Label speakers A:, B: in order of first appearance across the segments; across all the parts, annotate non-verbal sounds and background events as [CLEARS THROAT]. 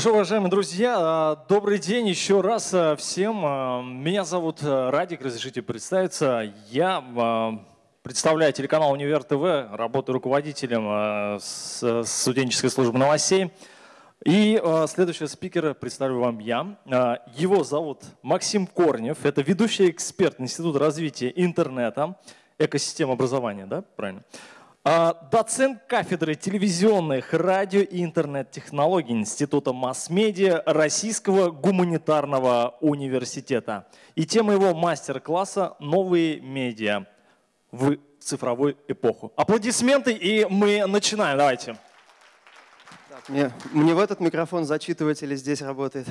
A: Ну что, уважаемые друзья, а, добрый день еще раз а, всем. А, меня зовут Радик, разрешите представиться. Я представляю телеканал «Универ ТВ», работаю руководителем студенческой службы новостей. И следующего спикера представлю вам я. Его зовут Максим Корнев, это ведущий эксперт Института развития интернета, экосистем образования, да, правильно? А, доцент кафедры телевизионных, радио и интернет-технологий Института масс-медиа Российского гуманитарного университета. И тема его мастер-класса «Новые медиа в цифровую эпоху». Аплодисменты, и мы начинаем. Давайте.
B: Мне, мне в этот микрофон зачитывать или здесь работает?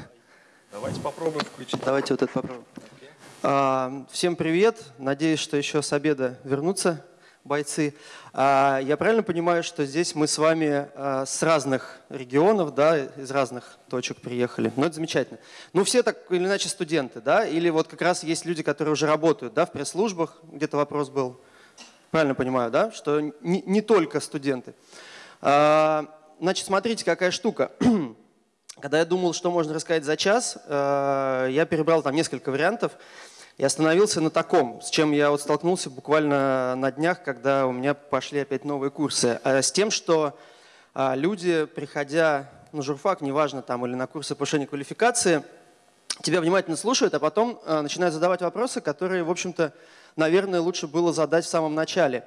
A: Давайте попробуем включить.
B: Давайте вот это попробуем. Okay. А, всем привет. Надеюсь, что еще с обеда вернутся бойцы. А, я правильно понимаю, что здесь мы с вами а, с разных регионов, да, из разных точек приехали? Ну, это замечательно. Ну, все так или иначе студенты, да? Или вот как раз есть люди, которые уже работают, да, в пресс-службах, где-то вопрос был. Правильно понимаю, да? Что не, не только студенты. А, значит, смотрите, какая штука. [CLEARS THROAT] Когда я думал, что можно рассказать за час, я перебрал там несколько вариантов и остановился на таком, с чем я вот столкнулся буквально на днях, когда у меня пошли опять новые курсы, а с тем, что а, люди, приходя на журфак, неважно там, или на курсы повышения квалификации, тебя внимательно слушают, а потом начинают задавать вопросы, которые, в общем-то, наверное, лучше было задать в самом начале.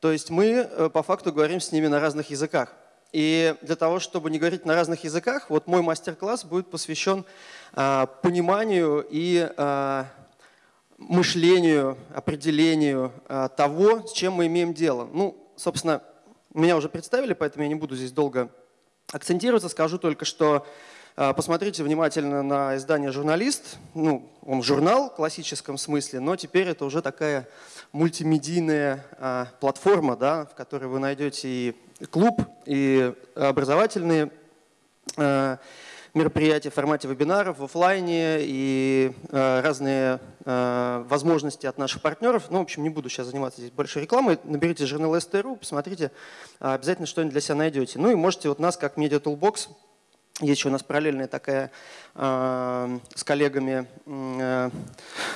B: То есть мы э, по факту говорим с ними на разных языках. И для того, чтобы не говорить на разных языках, вот мой мастер-класс будет посвящен пониманию и мышлению, определению а, того, с чем мы имеем дело. Ну, собственно, меня уже представили, поэтому я не буду здесь долго акцентироваться. Скажу только, что а, посмотрите внимательно на издание «Журналист». Ну, он журнал в классическом смысле, но теперь это уже такая мультимедийная а, платформа, да, в которой вы найдете и клуб, и образовательные мероприятия в формате вебинаров, в офлайне и э, разные э, возможности от наших партнеров. Ну, в общем, не буду сейчас заниматься здесь большой рекламой. Наберите журнал СТРУ, посмотрите, обязательно что-нибудь для себя найдете. Ну и можете вот нас, как Media Toolbox, есть еще у нас параллельная такая э, с коллегами, э,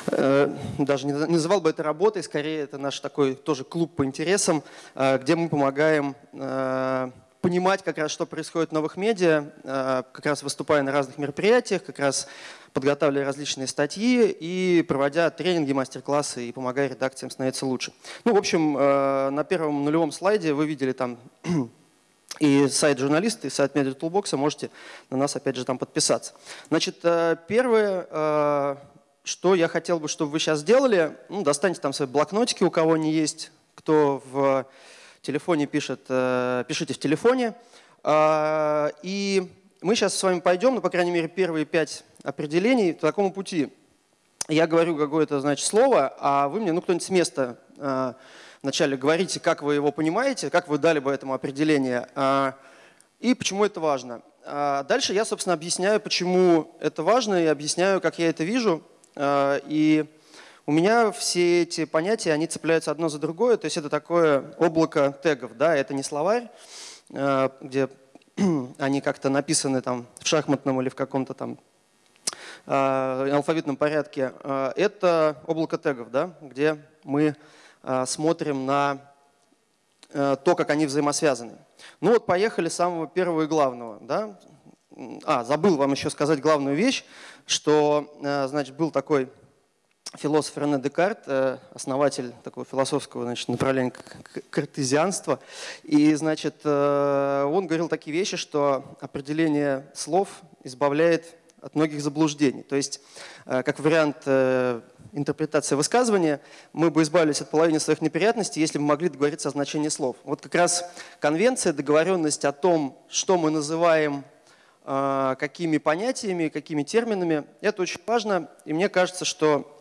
B: э, даже не называл бы это работой, скорее это наш такой тоже клуб по интересам, э, где мы помогаем э, понимать как раз, что происходит в новых медиа, как раз выступая на разных мероприятиях, как раз подготавливая различные статьи и проводя тренинги, мастер-классы и помогая редакциям становиться лучше. Ну, в общем, на первом нулевом слайде вы видели там и сайт журналиста, и сайт Media Toolbox, можете на нас опять же там подписаться. Значит, э, первое, что я хотел бы, чтобы вы сейчас сделали, ну, достаньте там свои блокнотики, у кого они есть, кто в телефоне пишет, э, пишите в телефоне. И мы сейчас с вами пойдем, ну, по крайней мере, первые пять определений по такому пути. Я говорю какое-то, значит, слово, а вы мне, ну, кто-нибудь с места э, вначале говорите, как вы его понимаете, как вы дали бы этому определение, а, и почему это важно. А дальше я, собственно, объясняю, почему это важно, и объясняю, как я это вижу. И у меня все эти понятия, они цепляются одно за другое, то есть это такое облако тегов, да, это не словарь, где [CLEARS THROAT] они как-то написаны там в шахматном или в каком-то там алфавитном порядке. Это облако тегов, да, где мы смотрим на то, как они взаимосвязаны. Ну вот поехали с самого первого и главного. Да? А, забыл вам еще сказать главную вещь, что значит, был такой философ Рене Декарт, э, основатель такого философского значит, направления картезианства. И, значит, э, он говорил такие вещи, что определение слов избавляет от многих заблуждений. То есть, э, как вариант интерпретации высказывания, мы бы избавились от половины своих неприятностей, если бы могли договориться о значении слов. Вот как раз конвенция, договоренность о том, что мы называем какими понятиями, какими терминами, это очень важно. И мне кажется, что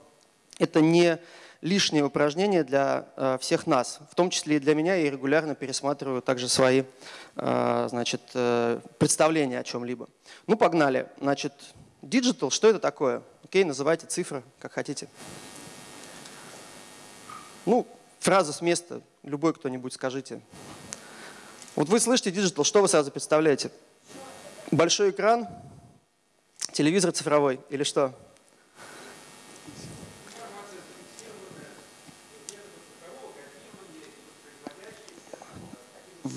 B: это не лишнее упражнение для э, всех нас, в том числе и для меня. Я регулярно пересматриваю также свои э, значит, э, представления о чем-либо. Ну, погнали. Значит, digital, что это такое? Окей, называйте цифры, как хотите. Ну, фраза с места, любой кто-нибудь скажите. Вот вы слышите digital, что вы сразу представляете? Большой экран, телевизор цифровой или что?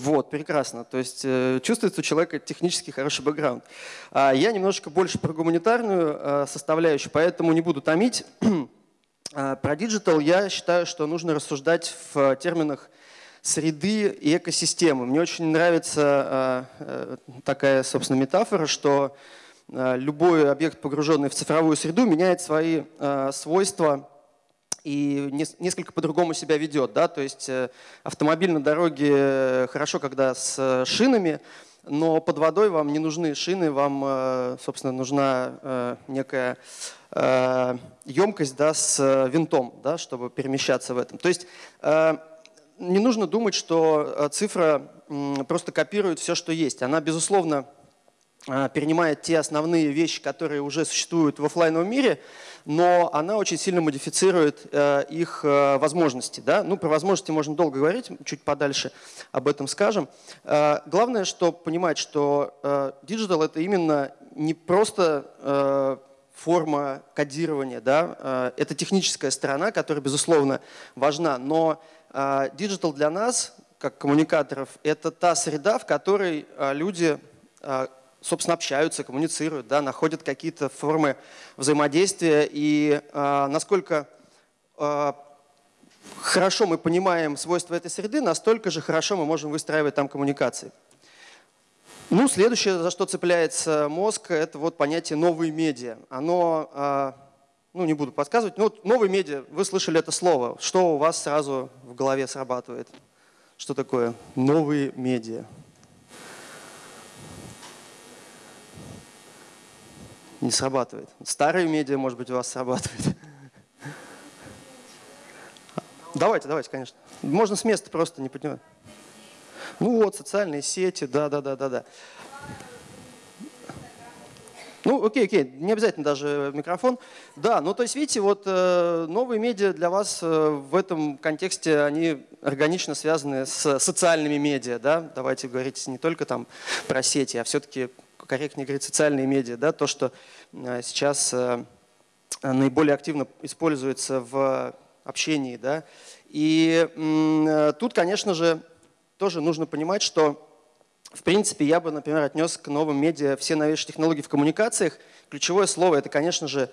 B: Вот, прекрасно. То есть э, чувствуется у человека технически хороший бэкграунд. А я немножко больше про гуманитарную э, составляющую, поэтому не буду томить. [CLEARS THROAT] а, про digital я считаю, что нужно рассуждать в терминах среды и экосистемы. Мне очень нравится э, такая, собственно, метафора, что любой объект, погруженный в цифровую среду, меняет свои свойства и несколько по-другому себя ведет. Да? То есть э, автомобиль на дороге э, хорошо, когда с шинами, но под водой вам не нужны шины, вам, э, собственно, нужна некая емкость да, с винтом, да, чтобы перемещаться в этом. То есть не нужно думать, что цифра просто копирует все, что есть. Она, безусловно, перенимает те основные вещи, которые уже существуют в офлайновом мире, но она очень сильно модифицирует э, их э, возможности. Да? Ну, про возможности можно долго говорить, чуть подальше об этом скажем. Э, главное, что понимать, что digital это именно не просто форма кодирования, да? это техническая сторона, которая, безусловно, важна, но digital для нас, как коммуникаторов, это та среда, в которой люди собственно, общаются, коммуницируют, да, находят какие-то формы взаимодействия. И э, насколько э, хорошо мы понимаем свойства этой среды, настолько же хорошо мы можем выстраивать там коммуникации. Ну, следующее, за что цепляется мозг, это вот понятие новые медиа. Оно, э, ну, не буду подсказывать, но вот новые медиа, вы слышали это слово. Что у вас сразу в голове срабатывает? Что такое новые медиа? Не срабатывает. Старые медиа, может быть, у вас срабатывает. Давайте, давайте, конечно. Можно с места просто не поднимать. Ну вот, социальные сети, да-да-да-да-да. Ну, окей, окей, не обязательно даже микрофон. Да, ну то есть, видите, вот э, новые медиа для вас э, в этом контексте, они органично связаны с социальными медиа, да? Давайте говорить не только там про сети, а все-таки корректнее говорить, социальные медиа, да, то, что э, сейчас э, наиболее активно используется в общении. Да. И э, тут, конечно же, тоже нужно понимать, что в принципе, я бы, например, отнес к новым медиа все новейшие технологии в коммуникациях. Ключевое слово – это, конечно же,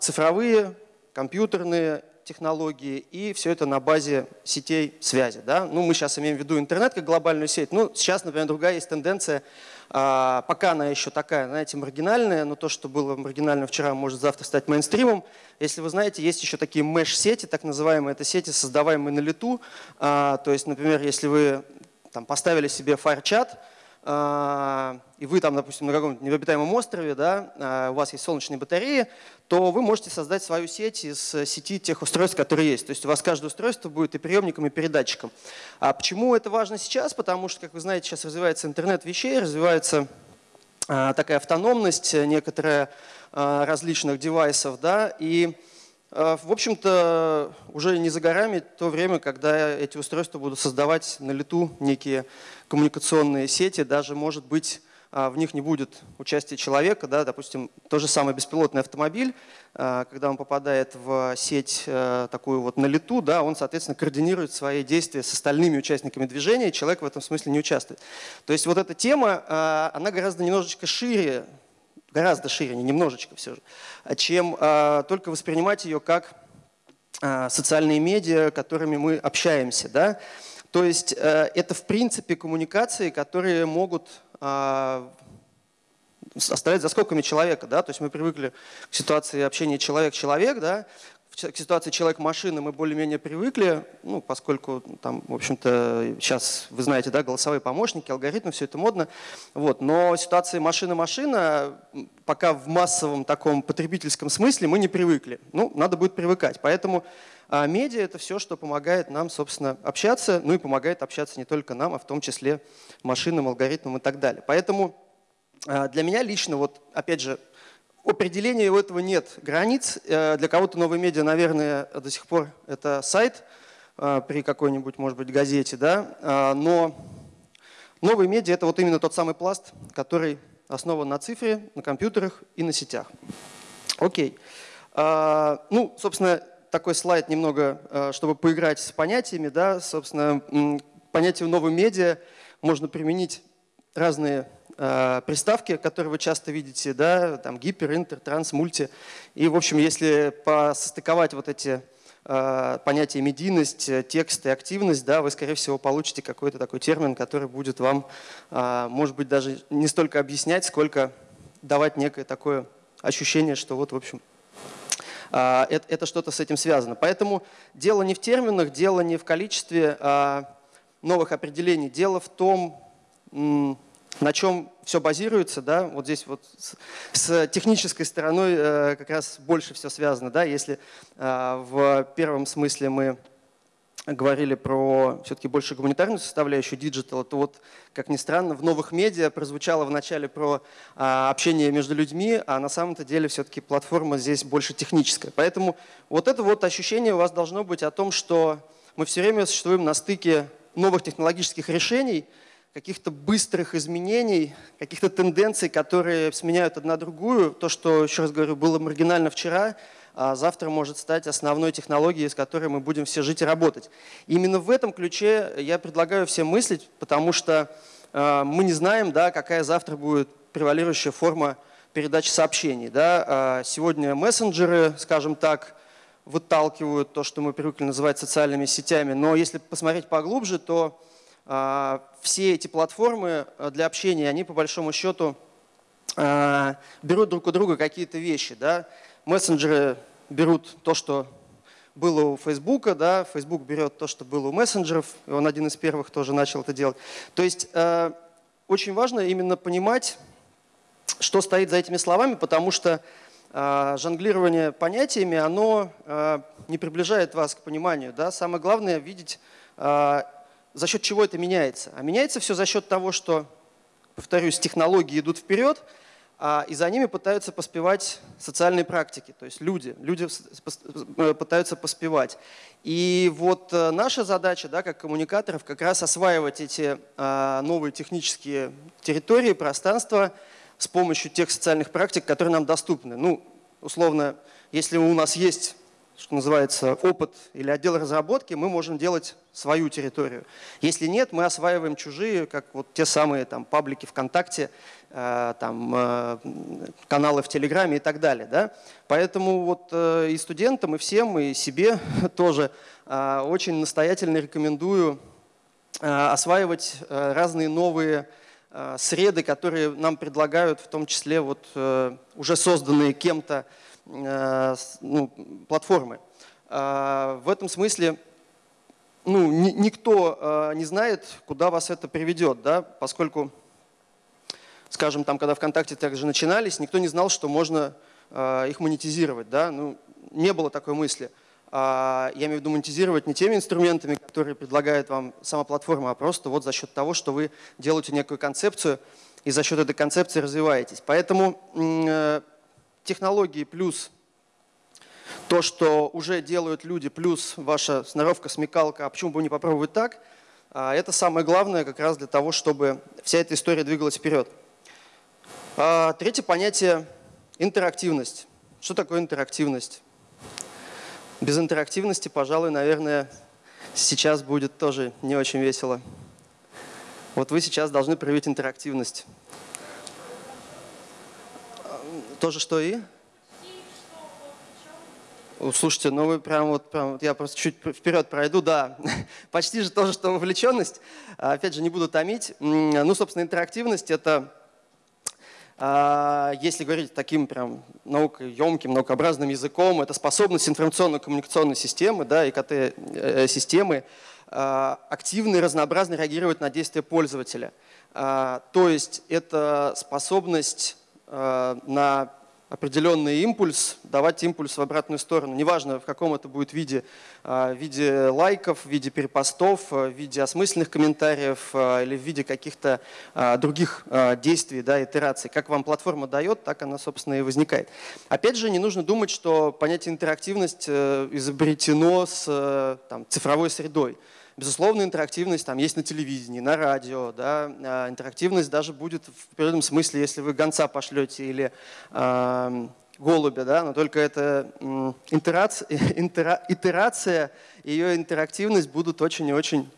B: цифровые, компьютерные технологии, и все это на базе сетей связи. Да? Ну, мы сейчас имеем в виду интернет как глобальную сеть. Ну, сейчас, например, другая есть тенденция пока она еще такая, знаете, маргинальная, но то, что было маргинально вчера, может завтра стать мейнстримом. Если вы знаете, есть еще такие меш-сети, так называемые, это сети, создаваемые на лету. А, то есть, например, если вы там, поставили себе а, и вы там, допустим, на каком-то необитаемом острове, да, а, у вас есть солнечные батареи, то вы можете создать свою сеть из сети тех устройств, которые есть. То есть у вас каждое устройство будет и приемником, и передатчиком. А почему это важно сейчас? Потому что, как вы знаете, сейчас развивается интернет вещей, развивается а, такая автономность некоторая различных девайсов, да, и в общем-то, уже не за горами то время, когда эти устройства будут создавать на лету некие коммуникационные сети, даже, может быть, а, в них не будет участия человека, да, допустим, тот же самый беспилотный автомобиль, а, когда он попадает в сеть э, такую вот на лету, да, он, соответственно, координирует свои действия с остальными участниками движения, и человек в этом смысле не участвует. То есть вот эта тема, а, она гораздо немножечко шире, гораздо шире, не немножечко все же, чем только воспринимать ее как социальные медиа, которыми мы общаемся. Да? То есть э, это в принципе коммуникации, которые могут а, оставлять за скобками человека. Да? То есть мы привыкли к ситуации общения человек-человек, да? К ситуации человек-машина мы более-менее привыкли, ну, поскольку там, в общем-то, сейчас, вы знаете, да, голосовые помощники, алгоритмы, все это модно. Вот. Но ситуации машина-машина пока в массовом таком потребительском смысле мы не привыкли. Ну, надо будет привыкать. Поэтому а медиа – это все, что помогает нам, собственно, общаться, ну и помогает общаться не только нам, а в том числе машинам, алгоритмам и так далее. Поэтому а, для меня лично, вот опять же, определения у этого нет границ. Э, для кого-то новые медиа, наверное, до сих пор это сайт, при какой-нибудь, может быть, газете, да, но новые медиа – это вот именно тот самый пласт, который основан на цифре, на компьютерах и на сетях. Окей. Ну, собственно, такой слайд немного, чтобы поиграть с понятиями, да, собственно, понятие новые медиа можно применить разные э, приставки, которые вы часто видите, да, там гипер, интер, транс, мульти. И, в общем, если состыковать вот эти э, понятия медийность, текст и активность, да, вы, скорее всего, получите какой-то такой термин, который будет вам, э, может быть, даже не столько объяснять, сколько давать некое такое ощущение, что вот, в общем, э, это, это что-то с этим связано. Поэтому дело не в терминах, дело не в количестве э, новых определений, дело в том, на чем все базируется, да, вот здесь вот с, с технической стороной э, как раз больше все связано, да, если э, в первом смысле мы говорили про все-таки больше гуманитарную составляющую диджитала, то вот, как ни странно, в новых медиа прозвучало вначале про а, общение между людьми, а на самом-то деле все-таки платформа здесь больше техническая. Поэтому вот это вот ощущение у вас должно быть о том, что мы все время существуем на стыке новых технологических решений – каких-то быстрых изменений, каких-то тенденций, которые сменяют одна другую. То, что, еще раз говорю, было маргинально вчера, а завтра может стать основной технологией, с которой мы будем все жить и работать. именно в этом ключе я предлагаю всем мыслить, потому что э, мы не знаем, да, какая завтра будет превалирующая форма передачи сообщений. Да. А сегодня мессенджеры, скажем так, выталкивают то, что мы привыкли называть социальными сетями. Но если посмотреть поглубже, то а, все эти платформы э, для общения, они по большому счету а, берут друг у друга какие-то вещи. Да? Мессенджеры берут то, что было у Фейсбука, да, Facebook берет то, что было у мессенджеров, и он один из первых тоже начал это делать. То есть э, очень важно именно понимать, что стоит за этими словами, потому что э, жонглирование понятиями, оно не приближает вас к пониманию. Да? Самое главное видеть за счет чего это меняется? А меняется все за счет того, что, повторюсь, технологии идут вперед, а, и за ними пытаются поспевать социальные практики, то есть люди, люди э, пытаются поспевать. И вот э, наша задача, да, как коммуникаторов, как раз осваивать эти а, новые технические территории, пространства с помощью тех социальных практик, которые нам доступны. Ну, условно, если у нас есть что называется, опыт или отдел разработки, мы можем делать свою территорию. Если нет, мы осваиваем чужие, как вот те самые там, паблики ВКонтакте, э, там, э, каналы в Телеграме и так далее. Да? Поэтому вот э, и студентам, и всем, и себе [LAUGHS] тоже э, очень настоятельно рекомендую э, осваивать э, разные новые э, среды, которые нам предлагают, в том числе вот, э, уже созданные кем-то ну, платформы. А, в этом смысле ну, никто э, не знает, куда вас это приведет, да, поскольку, скажем, там, когда ВКонтакте также начинались, никто не знал, что можно э, их монетизировать. Да? Ну, не было такой мысли. А, я имею в виду монетизировать не теми инструментами, которые предлагает вам сама платформа, а просто вот за счет того, что вы делаете некую концепцию и за счет этой концепции развиваетесь. Поэтому технологии плюс то, что уже делают люди, плюс ваша сноровка, смекалка, а почему бы не попробовать так, а, это самое главное как раз для того, чтобы вся эта история двигалась вперед. А, третье понятие – интерактивность. Что такое интерактивность? Без интерактивности, пожалуй, наверное, сейчас будет тоже не очень весело. Вот вы сейчас должны проявить интерактивность. То же, что и? Слушайте, ну вы прям вот, прям, я просто чуть вперед пройду, да, [LAUGHS] почти же то же, что вовлеченность. А, опять же, не буду томить. Ну, собственно, интерактивность – это, а, если говорить таким прям наукоемким, наукообразным языком, это способность информационно-коммуникационной системы, да, ИКТ-системы, э, а, активно и разнообразно реагировать на действия пользователя. То есть это способность на определенный импульс, давать импульс в обратную сторону. Неважно, в каком это будет виде, а, в виде лайков, в виде перепостов, в виде осмысленных комментариев или в виде каких-то других действий, да, итераций. Как вам платформа дает, так она, собственно, и возникает. Опять же, не нужно думать, что понятие интерактивность э, изобретено с э, там, цифровой средой. Безусловно, интерактивность там есть на телевидении, на радио. Да? А интерактивность даже будет в природном смысле, если вы гонца пошлете или э, голубя, да? но только это [LAUGHS] итерация, ее интерактивность будут очень и очень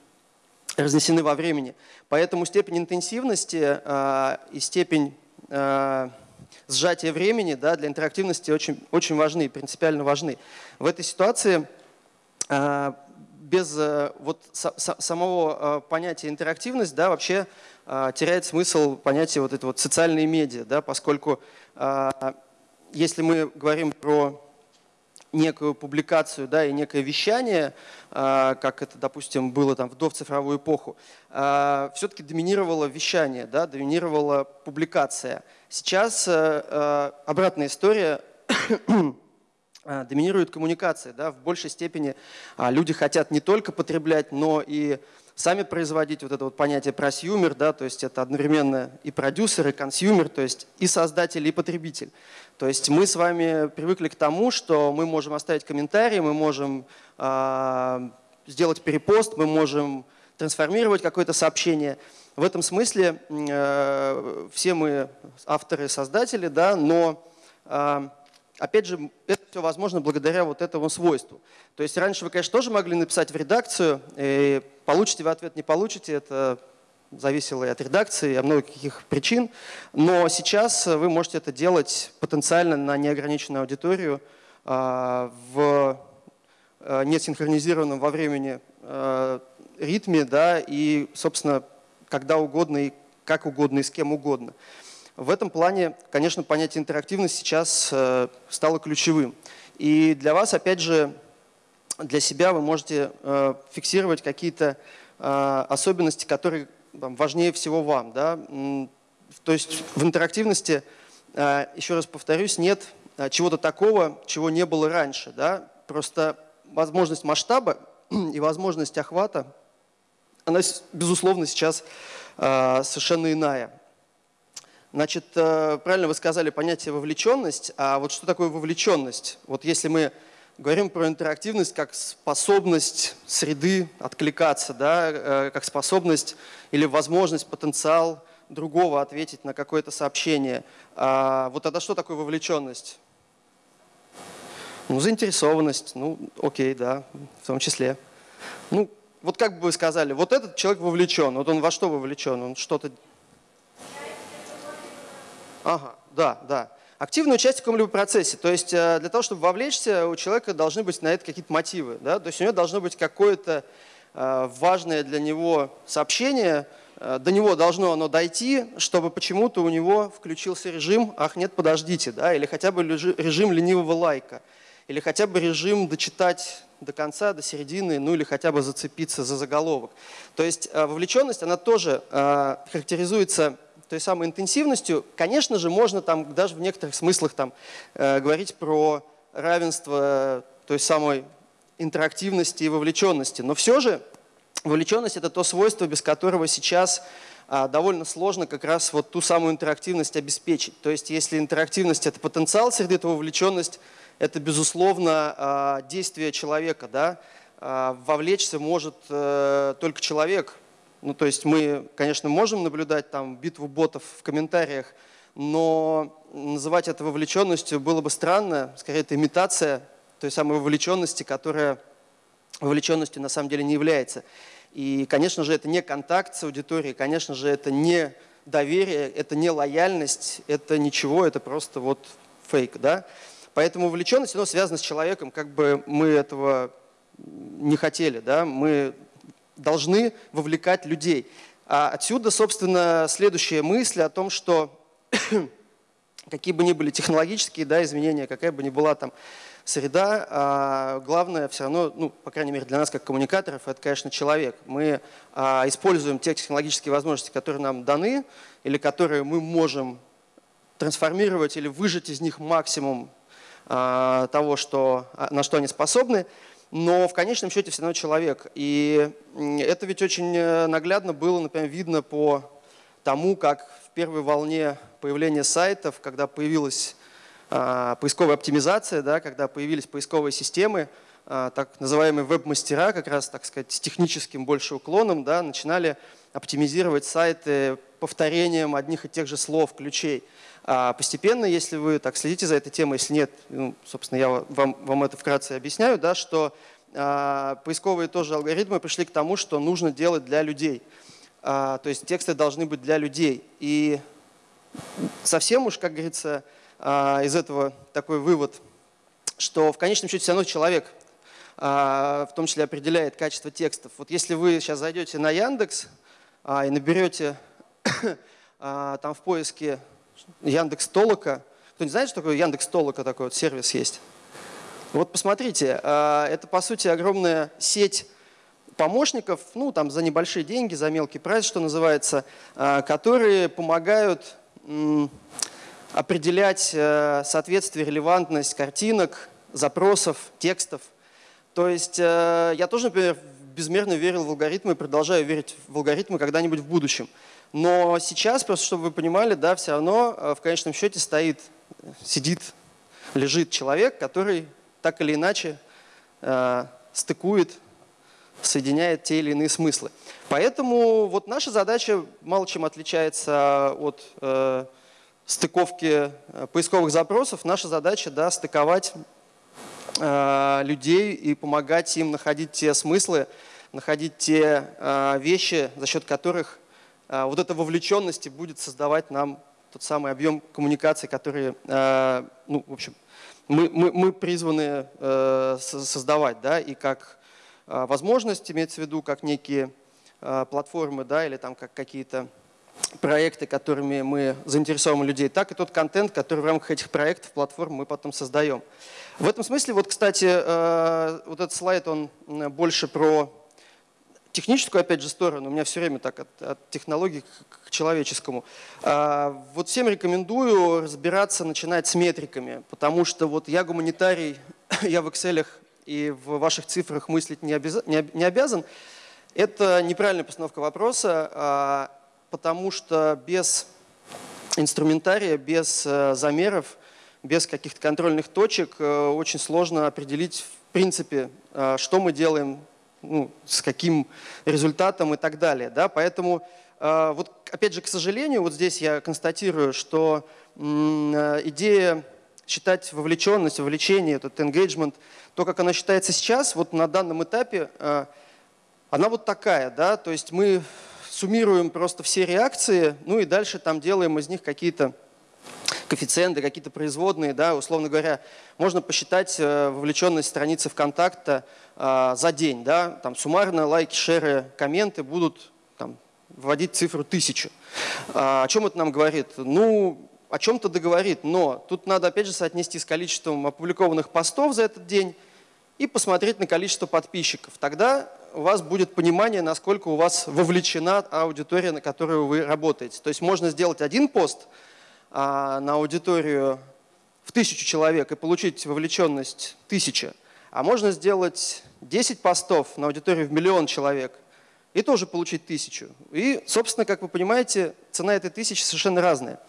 B: разнесены во времени. Поэтому степень интенсивности э, и степень э, сжатия времени да, для интерактивности очень, очень важны, принципиально важны. В этой ситуации э, без э, вот самого э, понятия интерактивность, да, вообще э, теряет смысл понятие вот это вот социальные медиа, да, поскольку если мы говорим про некую публикацию да, и некое вещание, как это, допустим, было там в доцифровую эпоху, все-таки доминировало вещание, да, доминировала публикация. Сейчас обратная история доминирует коммуникация. Да? В большей степени а, люди хотят не только потреблять, но и сами производить вот это вот понятие prosumer, да, то есть это одновременно и продюсер, и consumer, то есть и создатель, и потребитель. То есть мы с вами привыкли к тому, что мы можем оставить комментарий, мы можем э, сделать перепост, мы можем трансформировать какое-то сообщение. В этом смысле э, все мы авторы, создатели, да, но э, Опять же, это все возможно благодаря вот этому свойству. То есть раньше вы, конечно, тоже могли написать в редакцию, и получите вы ответ, не получите, это зависело и от редакции, и от многих каких причин. Но сейчас вы можете это делать потенциально на неограниченную аудиторию а, в а, несинхронизированном во времени а, ритме, да, и, собственно, когда угодно и как угодно и с кем угодно. В этом плане, конечно, понятие интерактивность сейчас э, стало ключевым. И для вас, опять же, для себя вы можете э, фиксировать какие-то э, особенности, которые важнее всего вам. Да? То есть в интерактивности, еще раз повторюсь, нет чего-то такого, чего не было раньше. Да? Просто возможность масштаба и возможность охвата, она, безусловно, сейчас совершенно иная. Значит, э, правильно вы сказали понятие вовлеченность. А вот что такое вовлеченность? Вот если мы говорим про интерактивность как способность среды откликаться, да, э, как способность или возможность, потенциал другого ответить на какое-то сообщение. А вот тогда что такое вовлеченность? Ну, заинтересованность, ну, окей, да, в том числе. Ну, вот как бы вы сказали, вот этот человек вовлечен, вот он во что вовлечен? Он что-то Ага, да, да. Активное участие в каком-либо процессе. То есть э, для того, чтобы вовлечься, у человека должны быть на это какие-то мотивы. Да? То есть у него должно быть какое-то э, важное для него сообщение, э, до него должно оно дойти, чтобы почему-то у него включился режим «ах, нет, подождите», да? или хотя бы режим ленивого лайка, или хотя бы режим дочитать до конца, до середины, ну или хотя бы зацепиться за заголовок. То есть вовлеченность, она тоже характеризуется той самой интенсивностью, конечно же, можно там даже в некоторых смыслах там, э, говорить про равенство той самой интерактивности и вовлеченности. Но все же вовлеченность – это то свойство, без которого сейчас а, довольно сложно как раз вот ту самую интерактивность обеспечить. То есть если интерактивность – это потенциал среды, то вовлеченность – это, безусловно, а, действие человека. Да? А, вовлечься может э, только человек, ну, то есть мы, конечно, можем наблюдать там битву ботов в комментариях, но называть это вовлеченностью было бы странно. Скорее, это имитация той самой вовлеченности, которая вовлеченностью на самом деле не является. И, конечно же, это не контакт с аудиторией, конечно же, это не доверие, это не лояльность, это ничего, это просто вот фейк. Да? Поэтому вовлеченность, она связана с человеком, как бы мы этого не хотели. Да? Мы должны вовлекать людей. А отсюда, собственно, следующая мысль о том, что [COUGHS] какие бы ни были технологические да, изменения, какая бы ни была там среда, а главное все равно, ну, по крайней мере для нас как коммуникаторов, это, конечно, человек. Мы а, используем те технологические возможности, которые нам даны или которые мы можем трансформировать или выжать из них максимум того, что, на что они способны, но в конечном счете все равно человек. И это ведь очень э, наглядно было, например, видно по тому, как в первой волне появления сайтов, когда появилась поисковая оптимизация, да, когда появились поисковые системы, а, так называемые веб-мастера, как раз, так сказать, с техническим больше уклоном, да, начинали оптимизировать сайты повторением одних и тех же слов, ключей. А постепенно, если вы так следите за этой темой, если нет, ну, собственно, я вам, вам это вкратце объясняю, да, что а, поисковые тоже алгоритмы пришли к тому, что нужно делать для людей. А, то есть тексты должны быть для людей. И совсем уж, как говорится, а, из этого такой вывод, что в конечном счете все равно человек а, в том числе определяет качество текстов. Вот если вы сейчас зайдете на Яндекс а, и наберете [COUGHS] а, там в поиске Яндекс Толока, кто не знает, что такое Яндекс Толока, такой вот сервис есть? Вот посмотрите, это по сути огромная сеть помощников, ну там за небольшие деньги, за мелкий прайс, что называется, которые помогают определять э, соответствие, релевантность картинок, запросов, текстов то есть э, я тоже, например, безмерно верил в алгоритмы и продолжаю верить в алгоритмы когда-нибудь в будущем. Но сейчас, просто чтобы вы понимали, да, все равно э, в конечном счете стоит, сидит, лежит человек, который так или иначе э, стыкует, соединяет те или иные смыслы. Поэтому вот наша задача мало чем отличается от э, стыковки э, поисковых запросов. Наша задача да, стыковать Э, людей и помогать им находить те смыслы, находить те э, вещи, за счет которых вот эта вовлеченность будет создавать нам тот самый объем коммуникации, который, ну, в общем, мы, мы, мы призваны создавать, да, и как возможность, имеется в виду, как некие платформы, да, или там как какие-то проекты, которыми мы заинтересовываем людей, так и тот контент, который в рамках этих проектов, платформ мы потом создаем. В этом смысле, вот, кстати, э, вот этот слайд, он больше про техническую, опять же, сторону. У меня все время так от, от технологий к, к человеческому. А, вот всем рекомендую разбираться, начинать с метриками, потому что вот я гуманитарий, [COUGHS] я в Excel и в ваших цифрах мыслить не, обяз, не, не обязан. Это неправильная постановка вопроса, а, потому что без инструментария, без э, замеров без каких-то контрольных точек э, очень сложно определить в принципе, э, что мы делаем, ну, с каким результатом и так далее. Да? Поэтому, э, вот, опять же, к сожалению, вот здесь я констатирую, что идея считать вовлеченность, вовлечение, этот engagement, то, как она считается сейчас, вот на данном этапе, она вот такая, да, то есть мы суммируем просто все реакции, ну и дальше там делаем из них какие-то коэффициенты, какие-то производные, да, условно говоря, можно посчитать э, вовлеченность страницы ВКонтакта э, за день, да, там суммарно лайки, шеры, комменты будут там, вводить цифру тысячу. А, о чем это нам говорит? Ну, о чем-то договорит, но тут надо опять же соотнести с количеством опубликованных постов за этот день и посмотреть на количество подписчиков. Тогда у вас будет понимание, насколько у вас вовлечена аудитория, на которую вы работаете. То есть можно сделать один пост – на аудиторию в тысячу человек и получить вовлеченность тысяча, а можно сделать 10 постов на аудиторию в миллион человек и тоже получить тысячу. И, собственно, как вы понимаете, цена этой тысячи совершенно разная.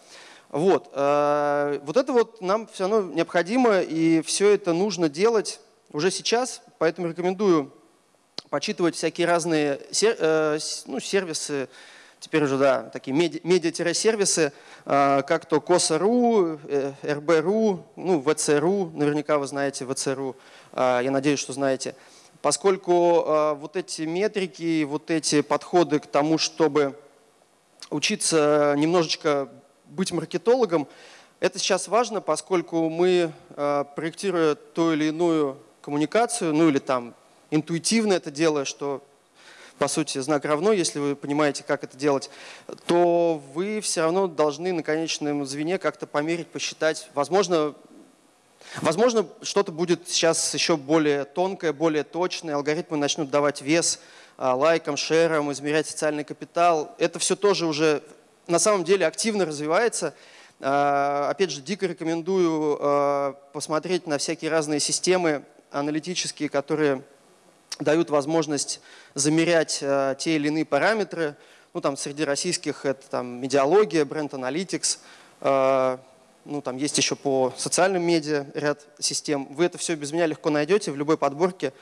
B: Вот, э, вот это вот нам все равно необходимо, и все это нужно делать уже сейчас, поэтому рекомендую почитывать всякие разные э, ну, сервисы, теперь уже, да, такие медиа-сервисы, а, как то КОСА.ру, э, РБ.ру, ну, ВЦРУ, наверняка вы знаете ВЦРУ, а, я надеюсь, что знаете. Поскольку а, вот эти метрики, вот эти подходы к тому, чтобы учиться немножечко быть маркетологом, это сейчас важно, поскольку мы, проектируя ту или иную коммуникацию, ну или там интуитивно это делая, что по сути, знак равно, если вы понимаете, как это делать, то вы все равно должны на конечном звене как-то померить, посчитать. Возможно, возможно что-то будет сейчас еще более тонкое, более точное, алгоритмы начнут давать вес а, лайкам, шерам, измерять социальный капитал. Это все тоже уже на самом деле активно развивается. Опять же, дико рекомендую посмотреть на всякие разные системы аналитические, которые дают возможность замерять те или иные параметры. Ну, там среди российских это там медиалогия, бренд Analytics, ну, там есть еще по социальным медиа ряд систем. Вы это все без меня легко найдете в любой подборке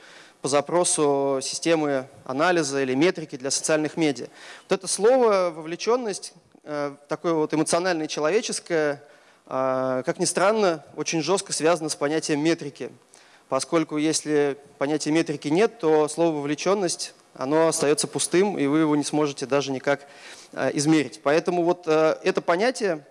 B: по запросу системы анализа или метрики для социальных медиа. Вот это слово «вовлеченность», э, такое вот эмоциональное человеческое, э, как ни странно, очень жестко связано с понятием метрики. Поскольку если понятия метрики нет, то слово «вовлеченность» оно остается пустым, и вы его не сможете даже никак э, измерить. Поэтому вот это понятие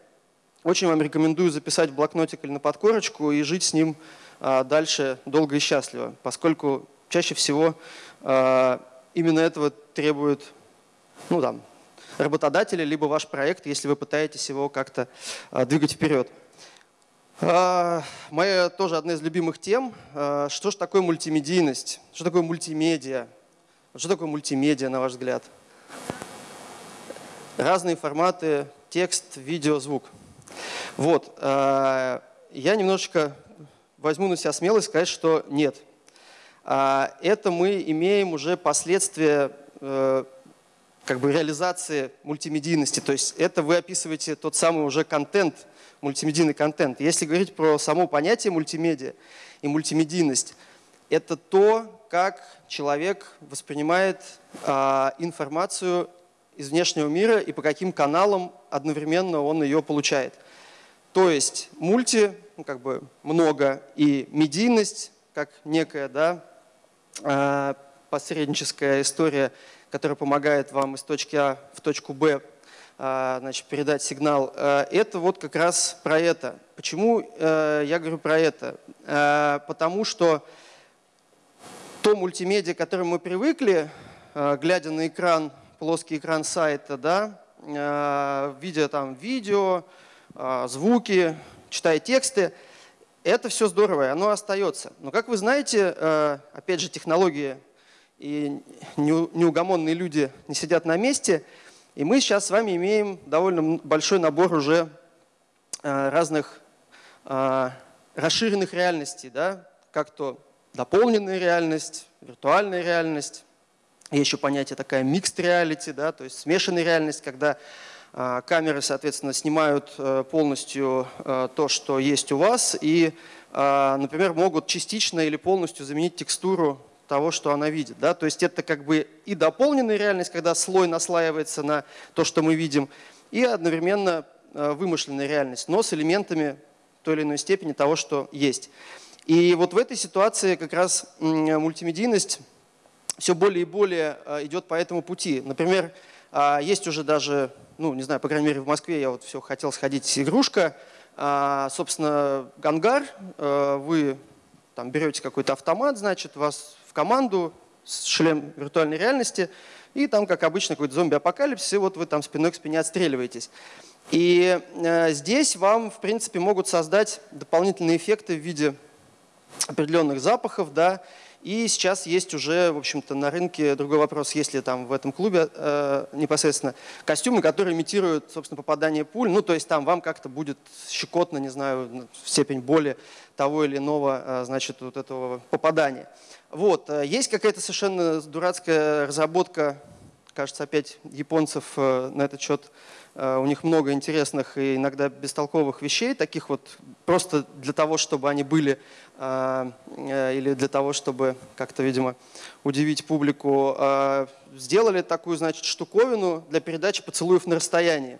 B: очень вам рекомендую записать в блокнотик или на подкорочку и жить с ним а, дальше долго и счастливо, поскольку чаще всего именно этого требует ну, там, работодатели, либо ваш проект, если вы пытаетесь его как-то двигать вперед. Моя тоже одна из любимых тем. Что же такое мультимедийность? Что такое мультимедиа? Что такое мультимедиа, на ваш взгляд? Разные форматы, текст, видео, звук – вот. Э, я немножечко возьму на себя смелость сказать, что нет. А, это мы имеем уже последствия э, как бы реализации мультимедийности. То есть это вы описываете тот самый уже контент, мультимедийный контент. Если говорить про само понятие мультимедиа и мультимедийность, это то, как человек воспринимает а, информацию из внешнего мира и по каким каналам одновременно он ее получает. То есть мульти, ну, как бы много, и медийность, как некая да, а, посредническая история, которая помогает вам из точки А в точку Б значит, передать сигнал. А, это вот как раз про это. Почему я говорю про это? Потому что то мультимедиа, к которому мы привыкли, глядя на экран, плоский экран сайта, да, видя там видео, а, звуки, читая тексты. Это все здорово, и оно остается. Но, как вы знаете, опять же, технологии и неугомонные люди не сидят на месте. И мы сейчас с вами имеем довольно большой набор уже э, разных э, расширенных реальностей, да? как то дополненная реальность, виртуальная реальность. Есть еще понятие такая mixed reality, да? то есть смешанная реальность, когда а, камеры, соответственно, снимают э, полностью э, то, что есть у вас, и, например, могут частично или полностью заменить текстуру того, что она видит. Да? То есть это как бы и дополненная реальность, когда слой наслаивается на то, что мы видим, и одновременно э, вымышленная реальность, но с элементами той или иной степени того, что есть. И вот в этой ситуации как раз мультимедийность все более и более идет по этому пути. Например, а, есть уже даже ну, не знаю, по крайней мере, в Москве я вот все хотел сходить, игрушка. А, собственно, гангар, а, вы там берете какой-то автомат, значит, вас команду, шлем виртуальной реальности, и там, как обычно, какой-то зомби-апокалипсис, и вот вы там спиной к спине отстреливаетесь. И э, здесь вам, в принципе, могут создать дополнительные эффекты в виде определенных запахов, да, и сейчас есть уже, в общем-то, на рынке другой вопрос, есть ли там в этом клубе э, непосредственно костюмы, которые имитируют, собственно, попадание пуль. Ну, то есть там вам как-то будет щекотно, не знаю, степень боли того или иного, э, значит, вот этого попадания. Вот. Э, есть какая-то совершенно дурацкая разработка, кажется, опять японцев э, на этот счет Э, у них много интересных и иногда бестолковых вещей, таких вот просто для того, чтобы они были, или для того, чтобы как-то, видимо, удивить публику. Сделали такую, значит, штуковину для передачи поцелуев на расстоянии.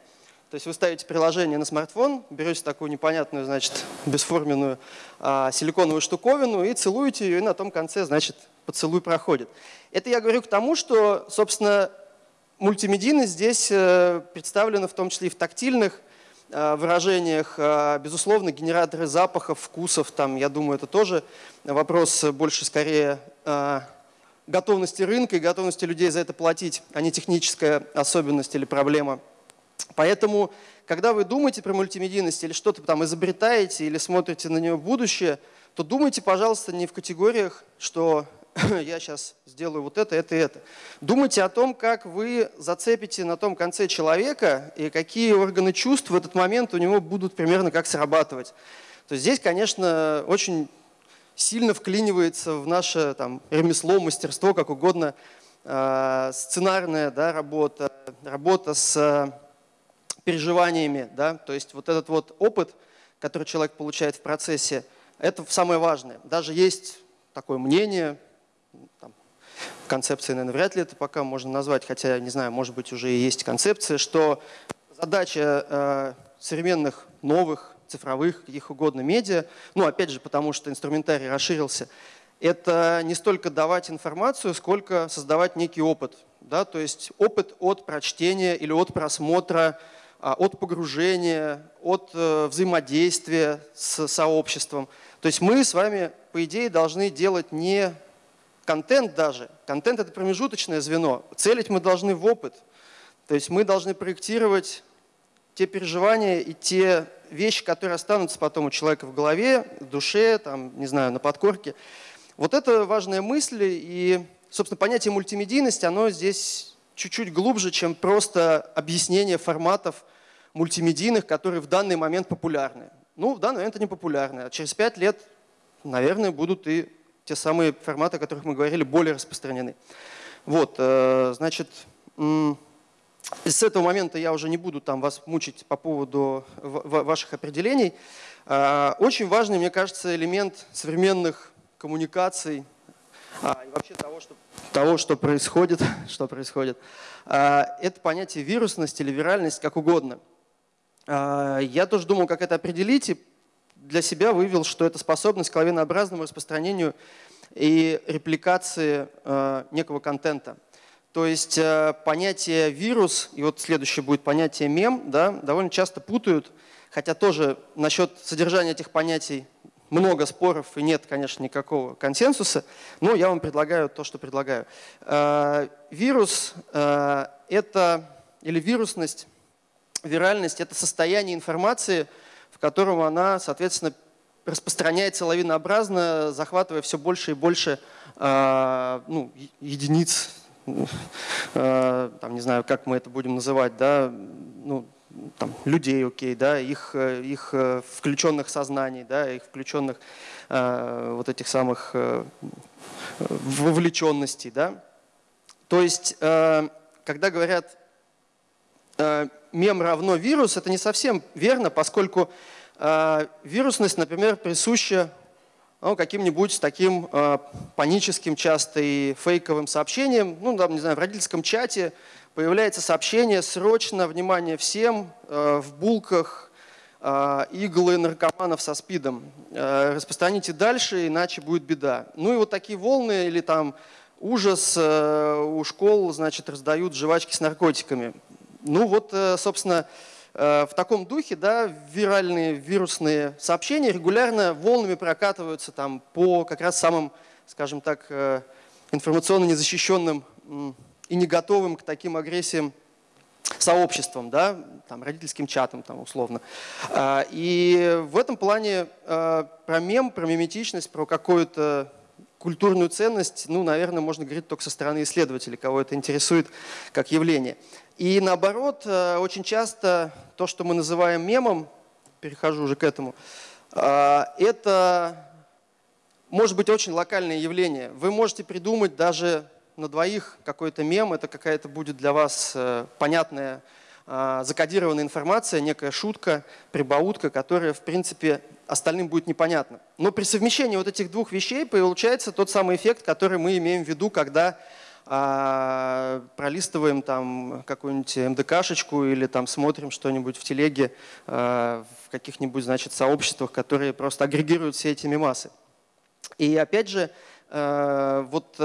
B: То есть вы ставите приложение на смартфон, берете такую непонятную, значит, [LAUGHS] бесформенную силиконовую штуковину и целуете ее, и на том конце, значит, поцелуй проходит. Это я говорю к тому, что, собственно, Мультимедийность здесь э, представлена в том числе и в тактильных э, выражениях. Э, безусловно, генераторы запахов, вкусов, там, я думаю, это тоже вопрос больше скорее готовности рынка и готовности людей за это платить, а не техническая особенность или проблема. Поэтому, когда вы думаете про мультимедийность или что-то там изобретаете или смотрите на нее в будущее, то думайте, пожалуйста, не в категориях, что [CLEARS THROAT] я сейчас сделаю вот это, это и это. Думайте о том, как вы зацепите на том конце человека и какие органы чувств в этот момент у него будут примерно как срабатывать. То есть здесь, конечно, очень сильно вклинивается в наше там, ремесло, мастерство, как угодно, э, сценарная да, работа, работа с переживаниями. Да? То есть вот этот вот опыт, который человек получает в процессе, это самое важное. Даже есть такое мнение, там, концепции, наверное, вряд ли это пока можно назвать, хотя, не знаю, может быть, уже и есть концепция, что задача э, современных новых цифровых, каких угодно медиа, ну, опять же, потому что инструментарий расширился, это не столько давать информацию, сколько создавать некий опыт. Да? То есть опыт от прочтения или от просмотра, от погружения, от э, взаимодействия с сообществом. То есть мы с вами, по идее, должны делать не контент даже. Контент – это промежуточное звено. Целить мы должны в опыт. То есть мы должны проектировать те переживания и те вещи, которые останутся потом у человека в голове, в душе, там, не знаю, на подкорке. Вот это важная мысль, и, собственно, понятие мультимедийности, оно здесь чуть-чуть глубже, чем просто объяснение форматов мультимедийных, которые в данный момент популярны. Ну, в данный момент они популярны, а через пять лет, наверное, будут и те самые форматы, о которых мы говорили, более распространены. Вот, э, значит, с этого момента я уже не буду там вас мучить по поводу ваших определений. А, очень важный, мне кажется, элемент современных коммуникаций а, и вообще того, что, того, что происходит, [LAUGHS] что происходит, а, это понятие вирусность или виральность, как угодно. Я тоже думал, как это определить, и для себя вывел, что это способность к лавинообразному распространению и репликации некого контента. То есть э, понятие вирус, и вот следующее будет понятие мем, да, довольно часто путают, хотя тоже насчет содержания этих понятий много споров и нет, конечно, никакого консенсуса, но я вам предлагаю то, что предлагаю. Вирус это, или вирусность, виральность – это состояние информации, в котором она, соответственно, распространяется лавинообразно, захватывая все больше и больше ну, единиц Э, там, не знаю, как мы это будем называть, да, ну, там, людей, окей, да, их, э, их э, включенных сознаний, да, их включенных э, вот этих самых э, вовлеченностей, да. То есть, э, когда говорят э, мем равно вирус, это не совсем верно, поскольку э, вирусность, например, присуща ну, каким-нибудь таким э, паническим часто и фейковым сообщением, ну, там, не знаю, в родительском чате появляется сообщение «Срочно, внимание всем, э, в булках э, иглы наркоманов со СПИДом. Э, распространите дальше, иначе будет беда». Ну и вот такие волны или там ужас э, у школ, значит, раздают жвачки с наркотиками. Ну вот, э, собственно, Э, в таком духе да, виральные вирусные сообщения регулярно волнами прокатываются там, по как раз самым, скажем так, э, информационно незащищенным и не готовым к таким агрессиям сообществом, да, там, родительским чатом там, условно. Э, и в этом плане про мем, про миметичность, про какую-то культурную ценность, ну, наверное, можно говорить только со стороны исследователей, кого это интересует как явление. И наоборот, э, очень часто то, что мы называем мемом, перехожу уже к этому, э, это может быть очень локальное явление. Вы можете придумать даже на двоих какой-то мем, это какая-то будет для вас э, понятная закодированная информация, некая шутка, прибаутка, которая, в принципе, остальным будет непонятна. Но при совмещении вот этих двух вещей получается тот самый эффект, который мы имеем в виду, когда а пролистываем там какую-нибудь МДКшечку или там смотрим что-нибудь в телеге а, в каких-нибудь значит, сообществах, которые просто агрегируют все эти мемасы. И опять же, а, вот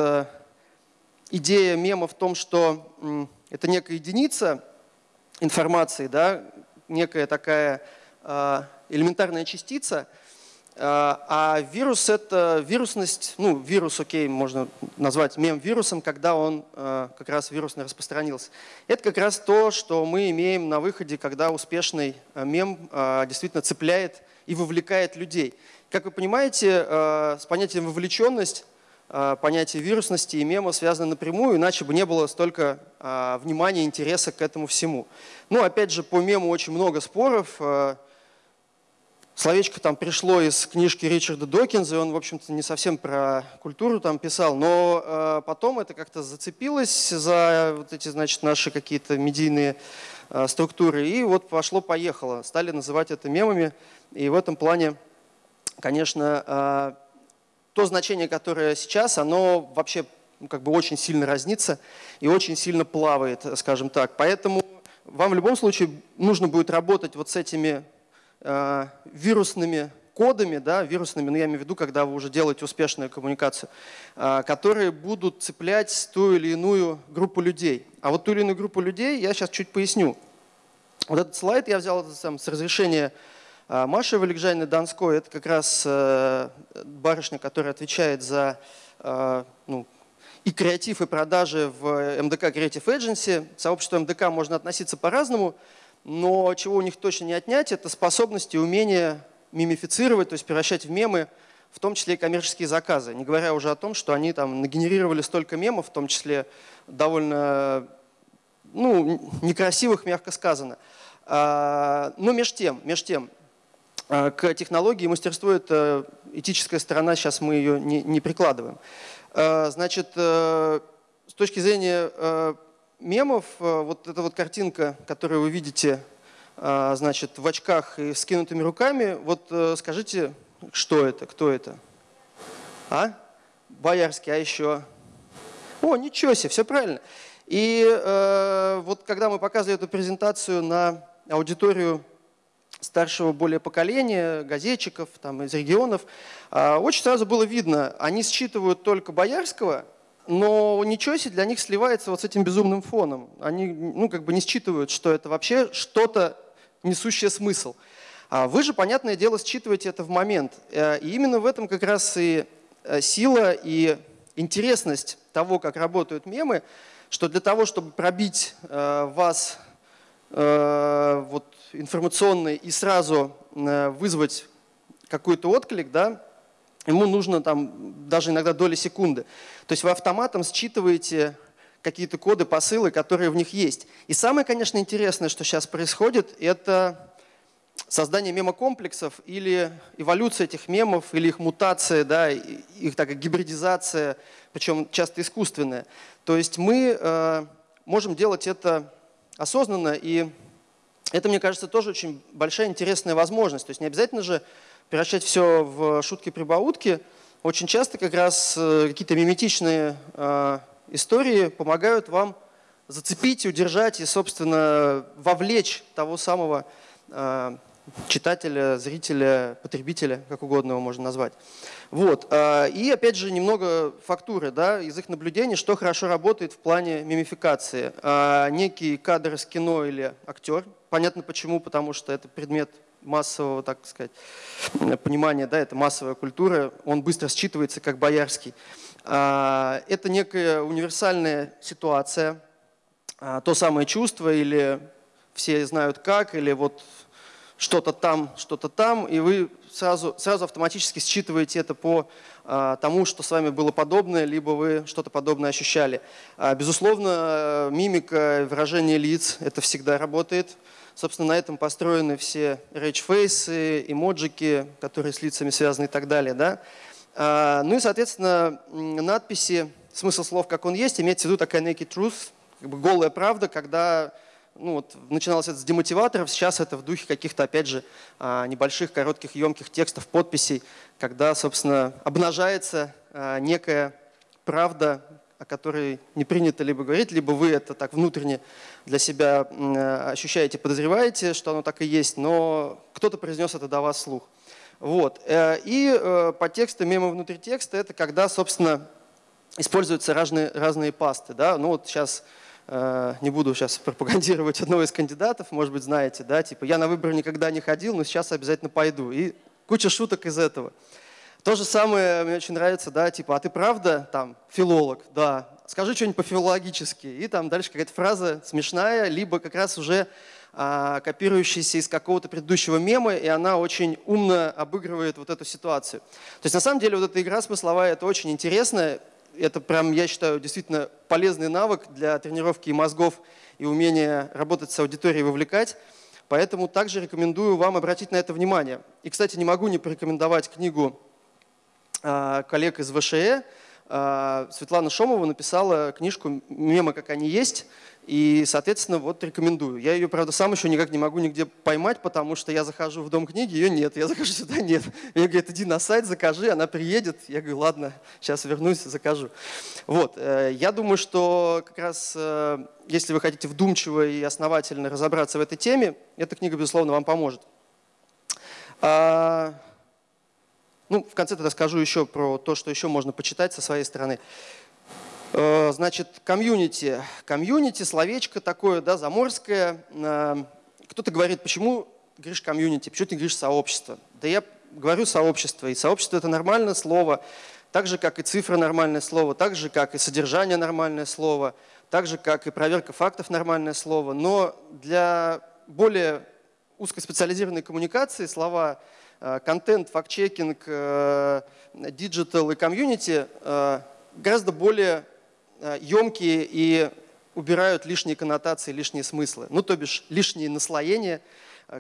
B: идея мема в том, что это некая единица информации, да, некая такая элементарная частица – а, а вирус – это вирусность, ну, вирус, окей, можно назвать мем-вирусом, когда он а, как раз вирусно распространился. Это как раз то, что мы имеем на выходе, когда успешный а, мем действительно цепляет и вовлекает людей. Как вы понимаете, с понятием вовлеченность понятие вирусности и мема связаны напрямую, иначе бы не было столько внимания, интереса к этому всему. Ну, опять же, по мему очень много споров. Словечко там пришло из книжки Ричарда Докинза, и он, в общем-то, не совсем про культуру там писал, но э, потом это как-то зацепилось за вот эти, значит, наши какие-то медийные э, структуры, и вот пошло-поехало. Стали называть это мемами, и в этом плане, конечно, э, то значение, которое сейчас, оно вообще ну, как бы очень сильно разнится и очень сильно плавает, скажем так. Поэтому вам в любом случае нужно будет работать вот с этими вирусными кодами, да, вирусными, ну я имею в виду, когда вы уже делаете успешную коммуникацию, э, которые будут цеплять ту или иную группу людей. А вот ту или иную группу людей я сейчас чуть поясню. Вот этот слайд я взял сам, с разрешения э, Маши Валикжайны Донской. Это как раз барышня, которая отвечает за ну, и креатив, и продажи в МДК Creative Agency. Сообщество МДК можно относиться по-разному но чего у них точно не отнять, это способность и умение мимифицировать, то есть превращать в мемы, в том числе и коммерческие заказы. Не говоря уже о том, что они там нагенерировали столько мемов, в том числе довольно ну, некрасивых, мягко сказано. А, но меж тем, меж тем, а, к технологии и это этическая сторона, сейчас мы ее не, не прикладываем. А, значит, э, с точки зрения э, мемов, э, вот эта вот картинка, которую вы видите, э, значит, в очках и скинутыми руками, вот э, скажите, что это, кто это? А? Боярский, а еще? О, ничего себе, все правильно. И э, вот когда мы показывали эту презентацию на аудиторию старшего более поколения, газетчиков там, из регионов, э, очень сразу было видно, они считывают только Боярского – но ничего себе для них сливается вот с этим безумным фоном. Они ну, как бы не считывают, что это вообще что-то несущее смысл. А вы же, понятное дело, считываете это в момент. Э, и именно в этом как раз и э, сила и интересность того, как работают мемы, что для того, чтобы пробить э, вас вот, информационный и сразу вызвать какой-то отклик, да, ему нужно там даже иногда доли секунды. То есть вы автоматом считываете какие-то коды, посылы, которые в них есть. И самое, конечно, интересное, что сейчас происходит, это создание мемокомплексов или эволюция этих мемов, или их мутация, да, их такая гибридизация, причем часто искусственная. То есть мы э, можем делать это осознанно, и это, мне кажется, тоже очень большая интересная возможность. То есть не обязательно же превращать все в шутки-прибаутки, очень часто как раз э, какие-то миметичные э, истории помогают вам зацепить, удержать и, собственно, вовлечь того самого э, читателя, зрителя, потребителя, как угодно его можно назвать. Вот. И опять же немного фактуры да, из их наблюдений, что хорошо работает в плане мимификации. Некий кадр из кино или актер, понятно почему, потому что это предмет массового, так сказать, понимания, да, это массовая культура, он быстро считывается как боярский. А, это некая универсальная ситуация, а, то самое чувство или все знают как, или вот что-то там, что-то там, и вы сразу, сразу автоматически считываете это по а, тому, что с вами было подобное, либо вы что-то подобное ощущали. Безусловно, мимика, выражение лиц, это всегда работает. Собственно, на этом построены все rage face ы, эмоджики, которые с лицами связаны и так далее. Да? А, ну и, соответственно, надписи, смысл слов, как он есть, имеется в виду такая naked truth, как бы голая правда, когда ну, вот, начиналось это с демотиваторов, сейчас это в духе каких-то, опять же, а, небольших, коротких, емких текстов, подписей, когда, собственно, обнажается а, некая правда, о которой не принято либо говорить, либо вы это так внутренне для себя ощущаете, подозреваете, что оно так и есть, но кто-то произнес это до вас слух. Вот. Э, и э, по тексту, мимо внутри текста, это когда, собственно, используются разные, разные пасты. Да? Ну вот сейчас э, не буду сейчас пропагандировать [LAUGHS] одного из кандидатов, может быть, знаете, да, типа я на выборы никогда не ходил, но сейчас обязательно пойду. И куча шуток из этого. То же самое мне очень нравится, да, типа, а ты правда там филолог? Да. скажи что-нибудь по-филологически. И там дальше какая-то фраза смешная, либо как раз уже а, копирующаяся из какого-то предыдущего мема, и она очень умно обыгрывает вот эту ситуацию. То есть на самом деле вот эта игра смысловая, это очень интересно. Это прям, я считаю, действительно полезный навык для тренировки мозгов и умения работать с аудиторией, вовлекать. Поэтому также рекомендую вам обратить на это внимание. И, кстати, не могу не порекомендовать книгу коллег из ВШЭ. А, Светлана Шомова написала книжку «Мемы, как они есть», и, соответственно, вот рекомендую. Я ее, правда, сам еще никак не могу нигде поймать, потому что я захожу в дом книги, ее нет. Я захожу сюда, [LAUGHS] нет. Мне говорят, иди на сайт, закажи, она приедет. Я говорю, ладно, сейчас вернусь, закажу. Вот. Э, я думаю, что как раз, э, если вы хотите вдумчиво и основательно разобраться в этой теме, эта книга, безусловно, вам поможет. Ну, в конце тогда скажу еще про то, что еще можно почитать со своей стороны. Э, значит, комьюнити. Комьюнити, словечко такое, да, заморское. Э, кто-то говорит, почему говоришь комьюнити, почему ты говоришь сообщество? Да я говорю сообщество, и сообщество это нормальное слово, так же, как и цифра нормальное слово, так же, как и содержание нормальное слово, так же, как и проверка фактов нормальное слово. Но для более узкоспециализированной коммуникации слова контент, факт-чекинг, э, digital и комьюнити э, гораздо более емкие и убирают лишние коннотации, лишние смыслы. Ну, то бишь лишние наслоения,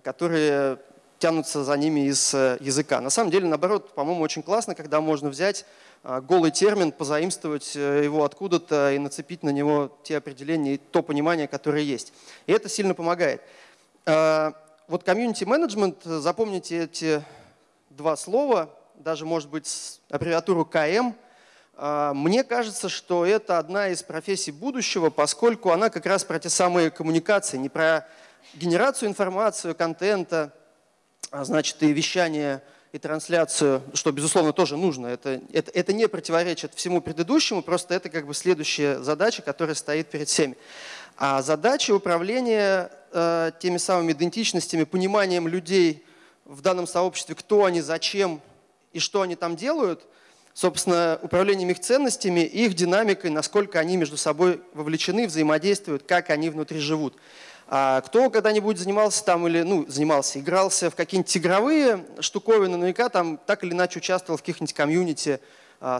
B: которые тянутся за ними из языка. На самом деле, наоборот, по-моему, очень классно, когда можно взять голый термин, позаимствовать его откуда-то и нацепить на него те определения и то понимание, которое есть. И это сильно помогает вот комьюнити менеджмент, запомните эти два слова, даже, может быть, аббревиатуру КМ. А, мне кажется, что это одна из профессий будущего, поскольку она как раз про те самые коммуникации, не про генерацию информации, контента, а значит, и вещание, и трансляцию, что, безусловно, тоже нужно. Это, это, это не противоречит всему предыдущему, просто это как бы следующая задача, которая стоит перед всеми. А задача управления э, теми самыми идентичностями, пониманием людей в данном сообществе, кто они, зачем и что они там делают, собственно, управлением их ценностями, их динамикой, насколько они между собой вовлечены, взаимодействуют, как они внутри живут. А кто когда-нибудь занимался там или, ну, занимался, игрался в какие-нибудь игровые штуковины, наверняка там так или иначе участвовал в каких-нибудь комьюнити,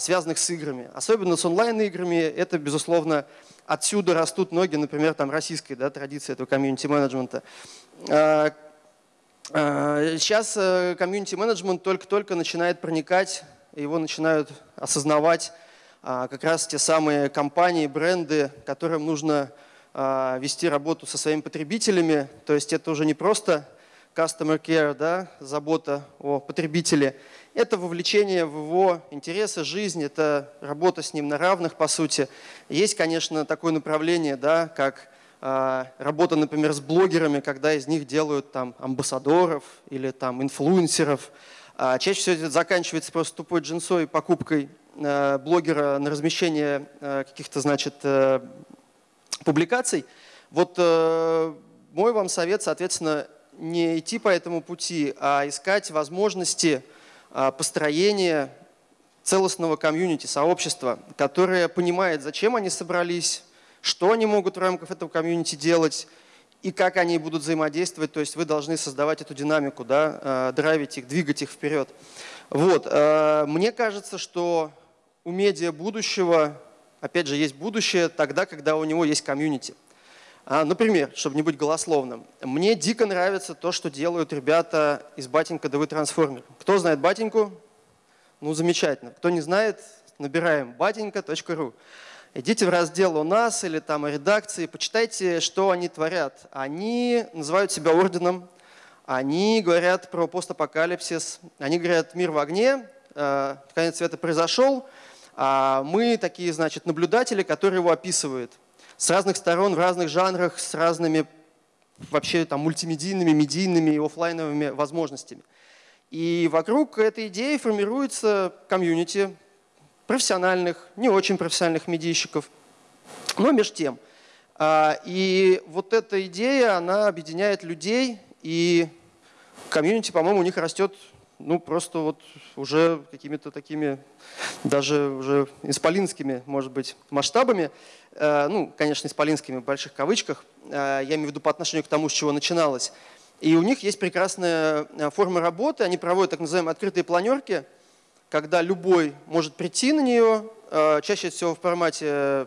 B: связанных с играми. Особенно с онлайн-играми это, безусловно, отсюда растут ноги, например, там российской да, традиции этого комьюнити-менеджмента. А, а, сейчас э, комьюнити-менеджмент только-только начинает проникать, его начинают осознавать как раз те самые компании, бренды, которым нужно вести работу со своими потребителями. То есть это уже не просто customer care, да, забота о потребителе. Это вовлечение в его интересы, жизнь, это работа с ним на равных, по сути. Есть, конечно, такое направление, да, как э, работа, например, с блогерами, когда из них делают там амбассадоров или там инфлюенсеров. А чаще всего это заканчивается просто тупой джинсой покупкой э, блогера на размещение э, каких-то, значит, э, публикаций. Вот э, мой вам совет, соответственно, не идти по этому пути, а искать возможности а, построения целостного комьюнити, сообщества, которое понимает, зачем они собрались, что они могут в рамках этого комьюнити делать и как они будут взаимодействовать. То есть вы должны создавать эту динамику, да, а, драйвить их, двигать их вперед. Вот. А, мне кажется, что у медиа будущего, опять же, есть будущее тогда, когда у него есть комьюнити. А, например, чтобы не быть голословным, мне дико нравится то, что делают ребята из Батенька ДВ Трансформер. Кто знает Батеньку? Ну, замечательно. Кто не знает, набираем батенька.ру. Идите в раздел «У нас» или там о редакции, почитайте, что они творят. Они называют себя орденом, они говорят про постапокалипсис, они говорят «Мир в огне», э, конец света произошел, а мы такие, значит, наблюдатели, которые его описывают – с разных сторон, в разных жанрах, с разными вообще там мультимедийными, медийными и офлайновыми возможностями. И вокруг этой идеи формируется комьюнити профессиональных, не очень профессиональных медийщиков, но между тем. А, и вот эта идея, она объединяет людей, и комьюнити, по-моему, у них растет ну, просто вот уже какими-то такими, даже уже исполинскими, может быть, масштабами. Э, ну, конечно, исполинскими в больших кавычках. Э, я имею в виду по отношению к тому, с чего начиналось. И у них есть прекрасная э, форма работы. Они проводят так называемые открытые планерки, когда любой может прийти на нее, чаще всего в формате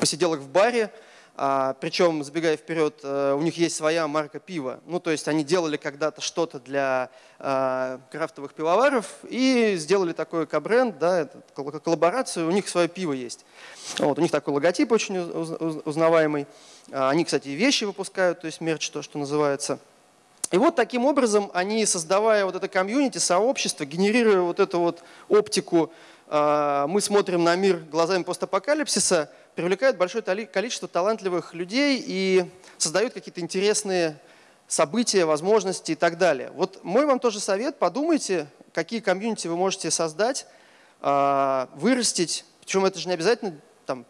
B: посиделок в баре, а, причем, забегая вперед, э, у них есть своя марка пива. Ну, то есть они делали когда-то что-то для а, крафтовых пивоваров и сделали такой кабренд, да, коллаборацию, у них свое пиво есть. Вот, у них такой логотип очень узнаваемый. А, они, кстати, вещи выпускают, то есть мерч, то, что называется. И вот таким образом они, создавая вот это комьюнити, сообщество, генерируя вот эту вот оптику, мы смотрим на мир глазами постапокалипсиса – привлекают большое количество талантливых людей и создают какие-то интересные события, возможности и так далее. Вот мой вам тоже совет, подумайте, какие комьюнити вы можете создать, а, вырастить, причем это же не обязательно там,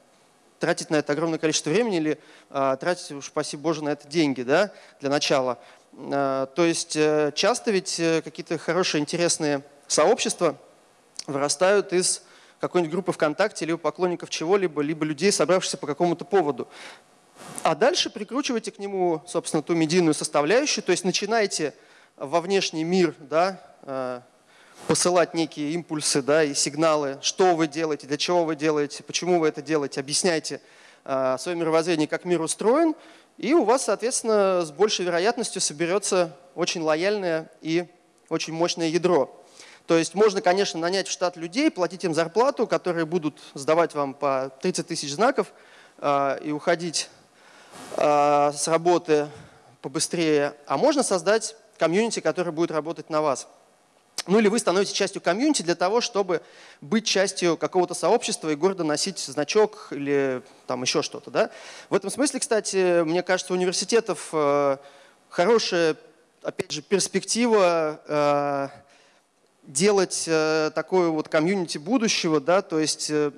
B: тратить на это огромное количество времени или а, тратить, уж спасибо Боже, на это деньги да, для начала. А, то есть э, часто ведь э, какие-то хорошие, интересные сообщества вырастают из какой-нибудь группы ВКонтакте, либо поклонников чего-либо, либо людей, собравшихся по какому-то поводу. А дальше прикручивайте к нему, собственно, ту медийную составляющую, то есть начинайте во внешний мир да, э, посылать некие импульсы да, и сигналы, что вы делаете, для чего вы делаете, почему вы это делаете, объясняйте э, свое мировоззрение, как мир устроен, и у вас, соответственно, с большей вероятностью соберется очень лояльное и очень мощное ядро. То есть можно, конечно, нанять в штат людей, платить им зарплату, которые будут сдавать вам по 30 тысяч знаков э, и уходить э, с работы побыстрее. А можно создать комьюнити, который будет работать на вас. Ну или вы становитесь частью комьюнити для того, чтобы быть частью какого-то сообщества и гордо носить значок или там еще что-то. Да? В этом смысле, кстати, мне кажется, у университетов э, хорошая, опять же, перспектива э, делать э, такое вот комьюнити будущего, да, то есть э,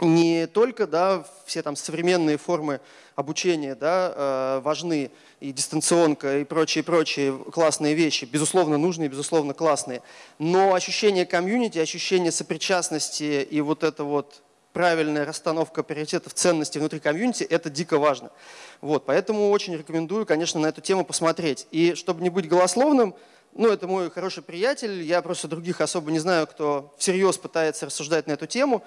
B: не только да, все там современные формы обучения да, э, важны, и дистанционка, и прочие-прочие классные вещи, безусловно нужные, безусловно классные, но ощущение комьюнити, ощущение сопричастности и вот это вот правильная расстановка приоритетов ценностей внутри комьюнити, это дико важно. Вот, поэтому очень рекомендую, конечно, на эту тему посмотреть. И чтобы не быть голословным, ну, это мой хороший приятель, я просто других особо не знаю, кто всерьез пытается рассуждать на эту тему.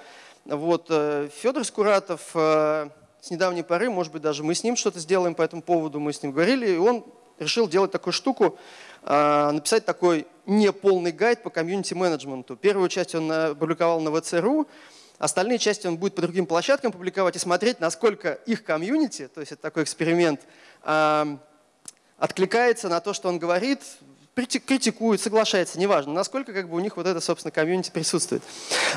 B: Вот, э, Федор Скуратов э, с недавней поры, может быть, даже мы с ним что-то сделаем по этому поводу, мы с ним говорили, и он решил делать такую штуку, э, написать такой неполный гайд по комьюнити-менеджменту. Первую часть он опубликовал на ВЦРУ, остальные части он будет по другим площадкам публиковать и смотреть, насколько их комьюнити, то есть это такой эксперимент, откликается на то, что он говорит, критикует, соглашается, неважно, насколько как бы у них вот это, собственно, комьюнити присутствует.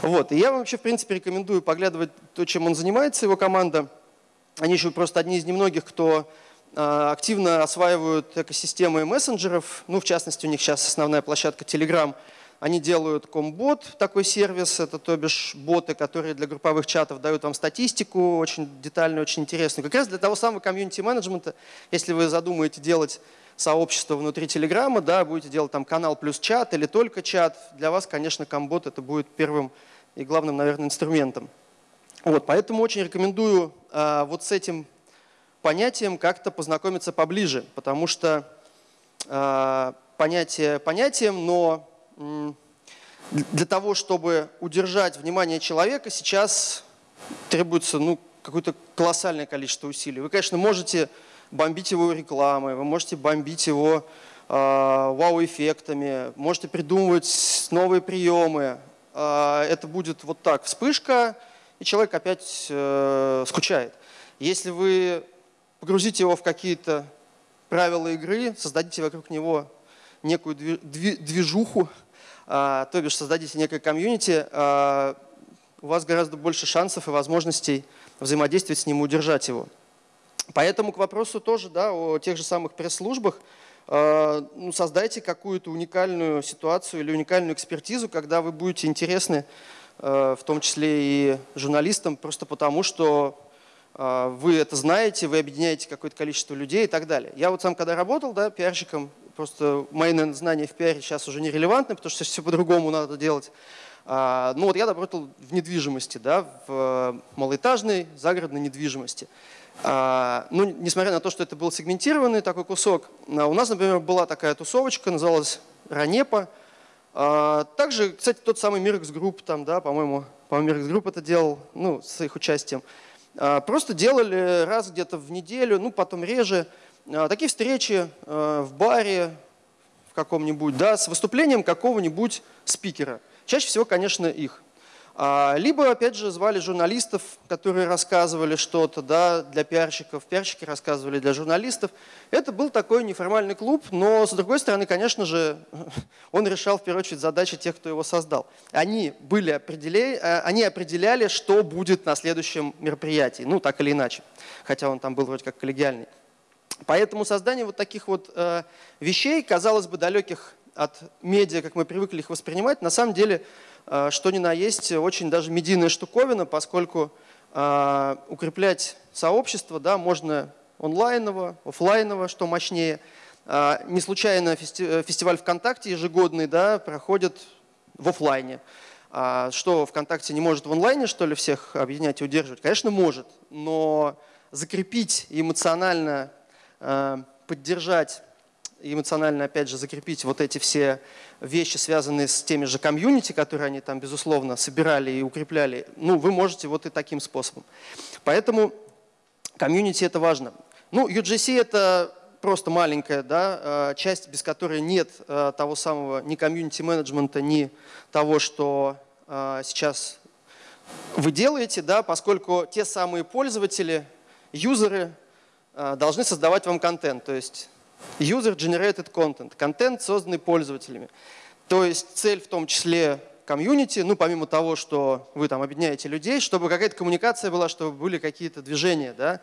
B: Вот. И я вам вообще, в принципе, рекомендую поглядывать то, чем он занимается, его команда. Они еще просто одни из немногих, кто а, активно осваивают экосистемы мессенджеров. Ну, в частности, у них сейчас основная площадка Telegram. Они делают комбот, такой сервис, это то бишь боты, которые для групповых чатов дают вам статистику очень детальную, очень интересную. Как раз для того самого комьюнити-менеджмента, если вы задумаете делать сообщество внутри Телеграма, да, будете делать там канал плюс чат или только чат, для вас, конечно, комбот это будет первым и главным, наверное, инструментом. Вот, поэтому очень рекомендую а, вот с этим понятием как-то познакомиться поближе, потому что а, понятие понятием, но м, для того, чтобы удержать внимание человека, сейчас требуется ну, какое-то колоссальное количество усилий. Вы, конечно, можете бомбить его рекламой, вы можете бомбить его э, вау-эффектами, можете придумывать новые приемы. Э, это будет вот так, вспышка, и человек опять э, скучает. Если вы погрузите его в какие-то правила игры, создадите вокруг него некую движуху, э, то бишь создадите некое комьюнити, у вас гораздо больше шансов и возможностей взаимодействовать с ним и удержать его. Поэтому к вопросу тоже да, о тех же самых пресс-службах. Э, ну, создайте какую-то уникальную ситуацию или уникальную экспертизу, когда вы будете интересны, э, в том числе и журналистам, просто потому что э, вы это знаете, вы объединяете какое-то количество людей и так далее. Я вот сам когда работал да, пиарщиком, просто мои, наверное, знания в пиаре сейчас уже нерелевантны, потому что все по-другому надо делать. А, ну вот я работал в недвижимости, да, в малоэтажной загородной недвижимости. А, ну, несмотря на то, что это был сегментированный такой кусок, а у нас, например, была такая тусовочка, называлась Ранепа. Также, кстати, тот самый Мирекс Групп, там, да, по-моему, по-моему, Мирекс Групп это делал, ну, с их участием. Просто делали раз где-то в неделю, ну, потом реже, такие встречи в баре в каком-нибудь, да, с выступлением какого-нибудь спикера. Чаще всего, конечно, их. А, либо, опять же, звали журналистов, которые рассказывали что-то да, для пиарщиков, пиарщики рассказывали для журналистов. Это был такой неформальный клуб, но, с другой стороны, конечно же, [LAUGHS] он решал, в первую очередь, задачи тех, кто его создал. Они, были определяли, э, они определяли, что будет на следующем мероприятии, ну, так или иначе, хотя он там был вроде как коллегиальный. Поэтому создание вот таких вот э, вещей, казалось бы, далеких от медиа, как мы привыкли их воспринимать, на самом деле – что ни на есть очень даже медийная штуковина, поскольку э, укреплять сообщество да, можно онлайново, офлайново, что мощнее. Э, не случайно фестиваль ВКонтакте ежегодный да, проходит в офлайне. Что ВКонтакте не может в онлайне, что ли, всех объединять и удерживать? Конечно, может, но закрепить эмоционально поддержать эмоционально, опять же, закрепить вот эти все вещи, связанные с теми же комьюнити, которые они там, безусловно, собирали и укрепляли, ну, вы можете вот и таким способом. Поэтому комьюнити – это важно. Ну, UGC – это просто маленькая да, э, часть, без которой нет э, того самого ни комьюнити-менеджмента, ни того, что э, сейчас вы делаете, да, поскольку те самые пользователи, юзеры должны создавать вам контент. То есть User-generated content, контент, созданный пользователями. То есть цель в том числе комьюнити, ну помимо того, что вы там объединяете людей, чтобы какая-то коммуникация была, чтобы были какие-то движения. Да?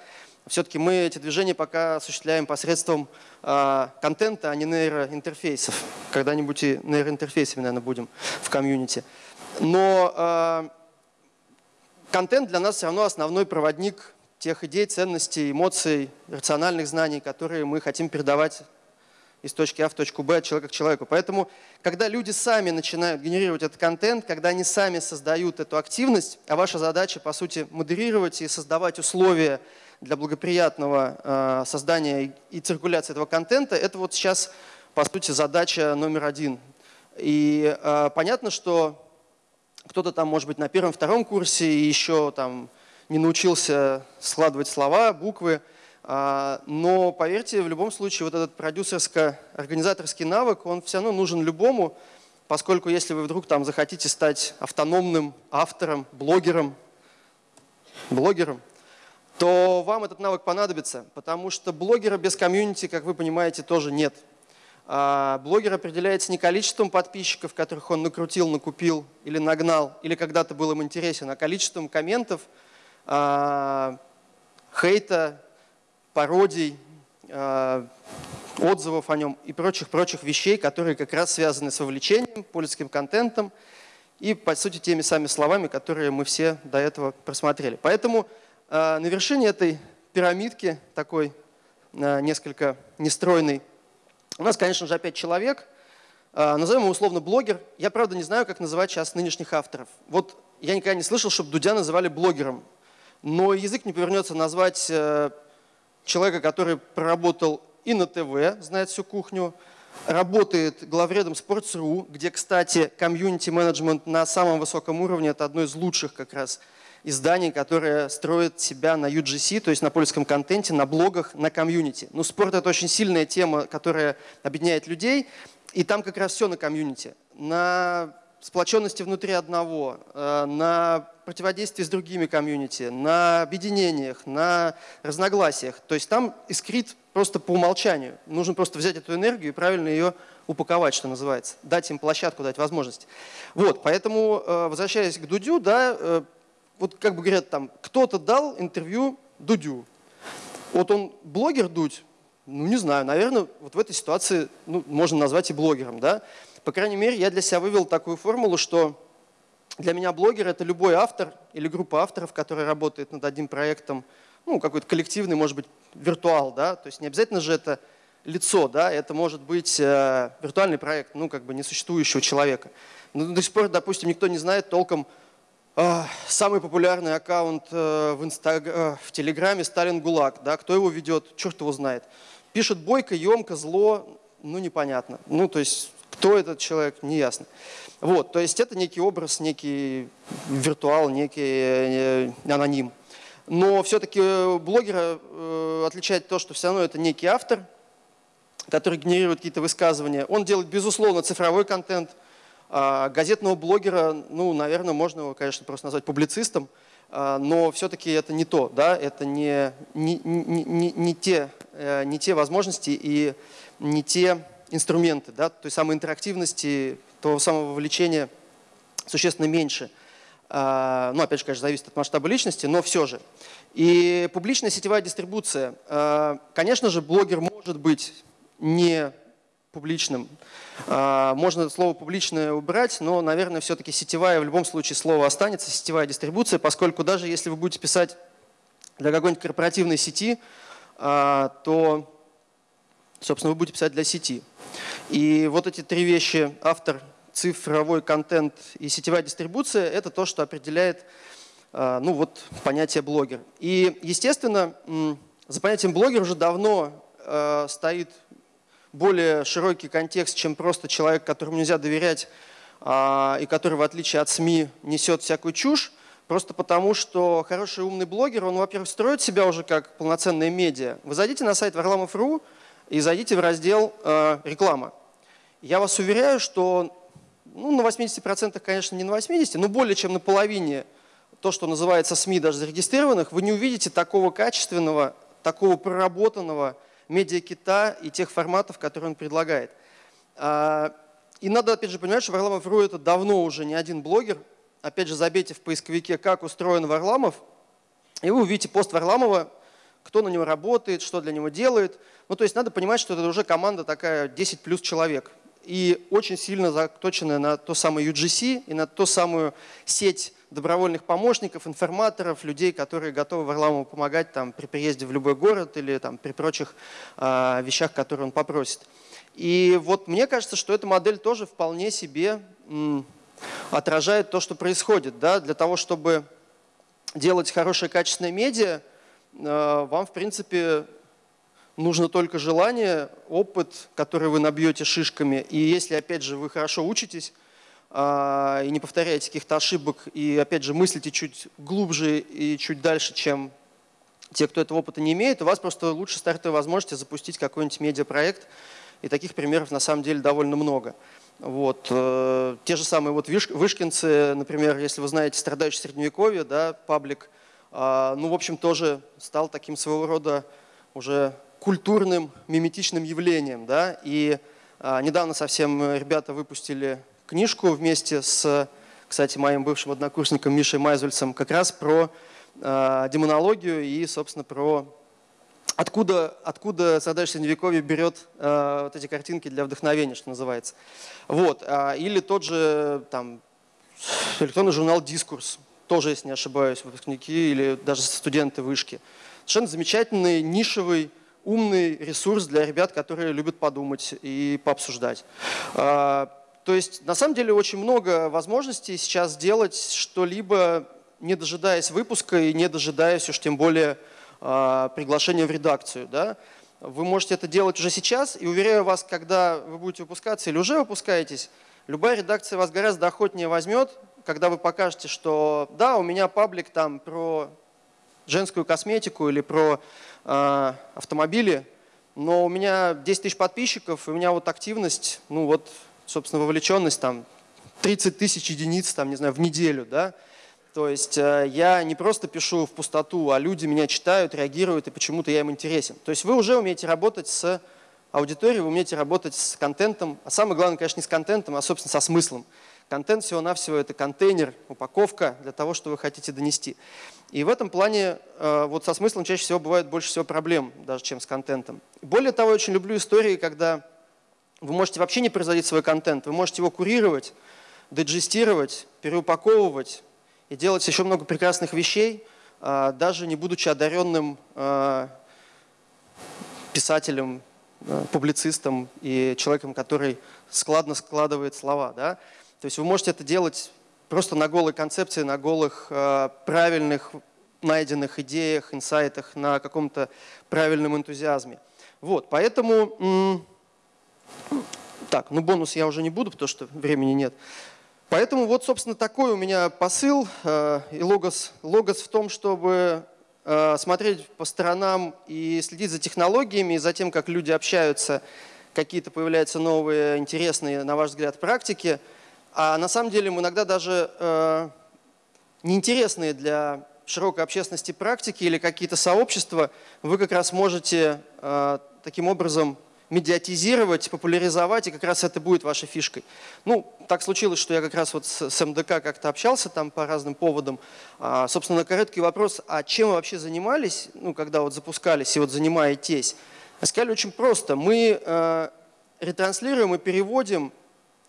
B: Все-таки мы эти движения пока осуществляем посредством э, контента, а не нейроинтерфейсов. Когда-нибудь и нейроинтерфейсами, наверное, будем в комьюнити. Но э, контент для нас все равно основной проводник тех идей, ценностей, эмоций, рациональных знаний, которые мы хотим передавать из точки А в точку Б от человека к человеку. Поэтому, когда люди сами начинают генерировать этот контент, когда они сами создают эту активность, а ваша задача, по сути, модерировать и создавать условия для благоприятного э, создания и циркуляции этого контента, это вот сейчас, по сути, задача номер один. И э, понятно, что кто-то там, может быть, на первом-втором курсе и еще там не научился складывать слова, буквы. А, но поверьте, в любом случае вот этот продюсерско-организаторский навык, он все равно нужен любому, поскольку если вы вдруг там захотите стать автономным автором, блогером, блогером, то вам этот навык понадобится, потому что блогера без комьюнити, как вы понимаете, тоже нет. А блогер определяется не количеством подписчиков, которых он накрутил, накупил или нагнал, или когда-то был им интересен, а количеством комментов – хейта, пародий, а, отзывов о нем и прочих-прочих вещей, которые как раз связаны с вовлечением, пользовательским контентом и, по сути, теми самыми словами, которые мы все до этого просмотрели. Поэтому а, на вершине этой пирамидки, такой несколько нестройный, у нас, конечно же, опять человек, назовем его условно блогер. Я, правда, не знаю, как называть сейчас нынешних авторов. Вот я никогда не слышал, чтобы Дудя называли блогером но язык не повернется назвать э, человека, который проработал и на ТВ, знает всю кухню, работает главредом Sports.ru, где, кстати, комьюнити-менеджмент на самом высоком уровне – это одно из лучших как раз изданий, которое строит себя на UGC, то есть на польском контенте, на блогах, на комьюнити. Ну, спорт – это очень сильная тема, которая объединяет людей, и там как раз все на комьюнити. На сплоченности внутри одного, э, на противодействии с другими комьюнити, на объединениях, на разногласиях. То есть там искрит просто по умолчанию. Нужно просто взять эту энергию и правильно ее упаковать, что называется, дать им площадку, дать возможность. Вот, поэтому, э, возвращаясь к Дудю, да, э, вот как бы говорят там, кто-то дал интервью Дудю. Вот он блогер Дудь, ну не знаю, наверное, вот в этой ситуации ну, можно назвать и блогером, да. По крайней мере, я для себя вывел такую формулу, что для меня блогер – это любой автор или группа авторов, которая работает над одним проектом, ну, какой-то коллективный, может быть, виртуал, да, то есть не обязательно же это лицо, да, это может быть э, виртуальный проект, ну, как бы несуществующего человека. Но до сих пор, допустим, никто не знает толком э, самый популярный аккаунт э, в, Инстаг... э, в Телеграме Сталин ГУЛАГ, да, кто его ведет, черт его знает. Пишет бойко, емко, зло, ну, непонятно. Ну, то есть, кто этот человек, неясно. Вот, то есть это некий образ, некий виртуал, некий э, аноним. Но все-таки блогера э, отличает то, что все равно это некий автор, который генерирует какие-то высказывания. Он делает, безусловно, цифровой контент. А газетного блогера, ну, наверное, можно его, конечно, просто назвать публицистом, а, но все-таки это не то, да, это не, не, не, не, не, те, э, не те возможности и не те инструменты, да, той самой интерактивности, того самого вовлечения существенно меньше. А, ну, опять же, конечно, зависит от масштаба личности, но все же. И публичная сетевая дистрибуция. Конечно же, блогер может быть не публичным. А, можно слово «публичное» убрать, но, наверное, все-таки сетевая, в любом случае слово останется, сетевая дистрибуция, поскольку даже если вы будете писать для какой-нибудь корпоративной сети, а, то, собственно, вы будете писать для сети. И вот эти три вещи – автор, цифровой контент и сетевая дистрибуция – это то, что определяет а, ну, вот, понятие блогер. И, естественно, за понятием блогер уже давно стоит более широкий контекст, чем просто человек, которому нельзя доверять а, и который, в отличие от СМИ, несет всякую чушь, просто потому что хороший умный блогер, он, во-первых, строит себя уже как полноценное медиа. Вы зайдите на сайт Варламов.ру и зайдите в раздел э, «Реклама». Я вас уверяю, что ну, на 80%, конечно, не на 80%, но более чем на половине то, что называется СМИ, даже зарегистрированных, вы не увидите такого качественного, такого проработанного, медиакита и тех форматов, которые он предлагает. А, и надо, опять же, понимать, что Варламов.ру это давно уже не один блогер. Опять же, забейте в поисковике, как устроен Варламов, и вы увидите пост Варламова, кто на него работает, что для него делает. Ну, то есть надо понимать, что это уже команда такая 10 плюс человек. И очень сильно заточенная на то самое UGC и на ту самую сеть добровольных помощников, информаторов, людей, которые готовы Варламову помогать там, при приезде в любой город или там, при прочих э, вещах, которые он попросит. И вот мне кажется, что эта модель тоже вполне себе отражает то, что происходит. Да? Для того, чтобы делать хорошее качественное медиа, вам, в принципе, нужно только желание, опыт, который вы набьете шишками. И если, опять же, вы хорошо учитесь, а, и не повторяете каких-то ошибок, и опять же мыслите чуть глубже и чуть дальше, чем те, кто этого опыта не имеет, у вас просто лучше стартовая возможность запустить какой-нибудь медиапроект, и таких примеров на самом деле довольно много. Вот. Э, те же самые вот вышкинцы, например, если вы знаете «Страдающий средневековье», да, паблик, а, ну, в общем, тоже стал таким своего рода уже культурным, миметичным явлением. Да? И а, недавно совсем ребята выпустили книжку вместе с, кстати, моим бывшим однокурсником Мишей Майзульцем как раз про э, демонологию и, собственно, про откуда, откуда Садач Средневековье берет вот эти картинки для вдохновения, что называется. Вот. А, или тот же там, электронный журнал «Дискурс», тоже, если не ошибаюсь, выпускники или даже студенты вышки. Совершенно замечательный, нишевый, умный ресурс для ребят, которые любят подумать и пообсуждать. А, то есть на самом деле очень много возможностей сейчас сделать что-либо, не дожидаясь выпуска и не дожидаясь уж тем более э, приглашения в редакцию. Да? Вы можете это делать уже сейчас, и уверяю вас, когда вы будете выпускаться или уже выпускаетесь, любая редакция вас гораздо охотнее возьмет, когда вы покажете, что да, у меня паблик там про женскую косметику или про э, автомобили, но у меня 10 тысяч подписчиков, и у меня вот активность, ну вот собственно, вовлеченность там 30 тысяч единиц, там, не знаю, в неделю, да, то есть э, я не просто пишу в пустоту, а люди меня читают, реагируют, и почему-то я им интересен. То есть вы уже умеете работать с аудиторией, вы умеете работать с контентом, а самое главное, конечно, не с контентом, а, собственно, со смыслом. Контент всего-навсего – это контейнер, упаковка для того, что вы хотите донести. И в этом плане э, вот со смыслом чаще всего бывает больше всего проблем, даже чем с контентом. Более того, я очень люблю истории, когда вы можете вообще не производить свой контент, вы можете его курировать, диджестировать, переупаковывать и делать еще много прекрасных вещей, а, даже не будучи одаренным а, писателем публицистом и человеком, который складно складывает слова. Да? То есть вы можете это делать просто на голой концепции, на голых правильных найденных идеях, инсайтах, на каком-то правильном энтузиазме. Вот, поэтому, так, ну бонус я уже не буду, потому что времени нет. Поэтому вот, собственно, такой у меня посыл э, и логос, логос в том, чтобы э, смотреть по сторонам и следить за технологиями, и за тем, как люди общаются, какие-то появляются новые, интересные, на ваш взгляд, практики. А на самом деле иногда даже э, неинтересные для широкой общественности практики или какие-то сообщества, вы как раз можете э, таким образом медиатизировать, популяризовать, и как раз это будет вашей фишкой. Ну, так случилось, что я как раз вот с, с МДК как-то общался там по разным поводам. А, собственно, короткий вопрос, а чем вы вообще занимались, ну, когда вот запускались и вот занимаетесь? Сказали очень просто. Мы э, ретранслируем и переводим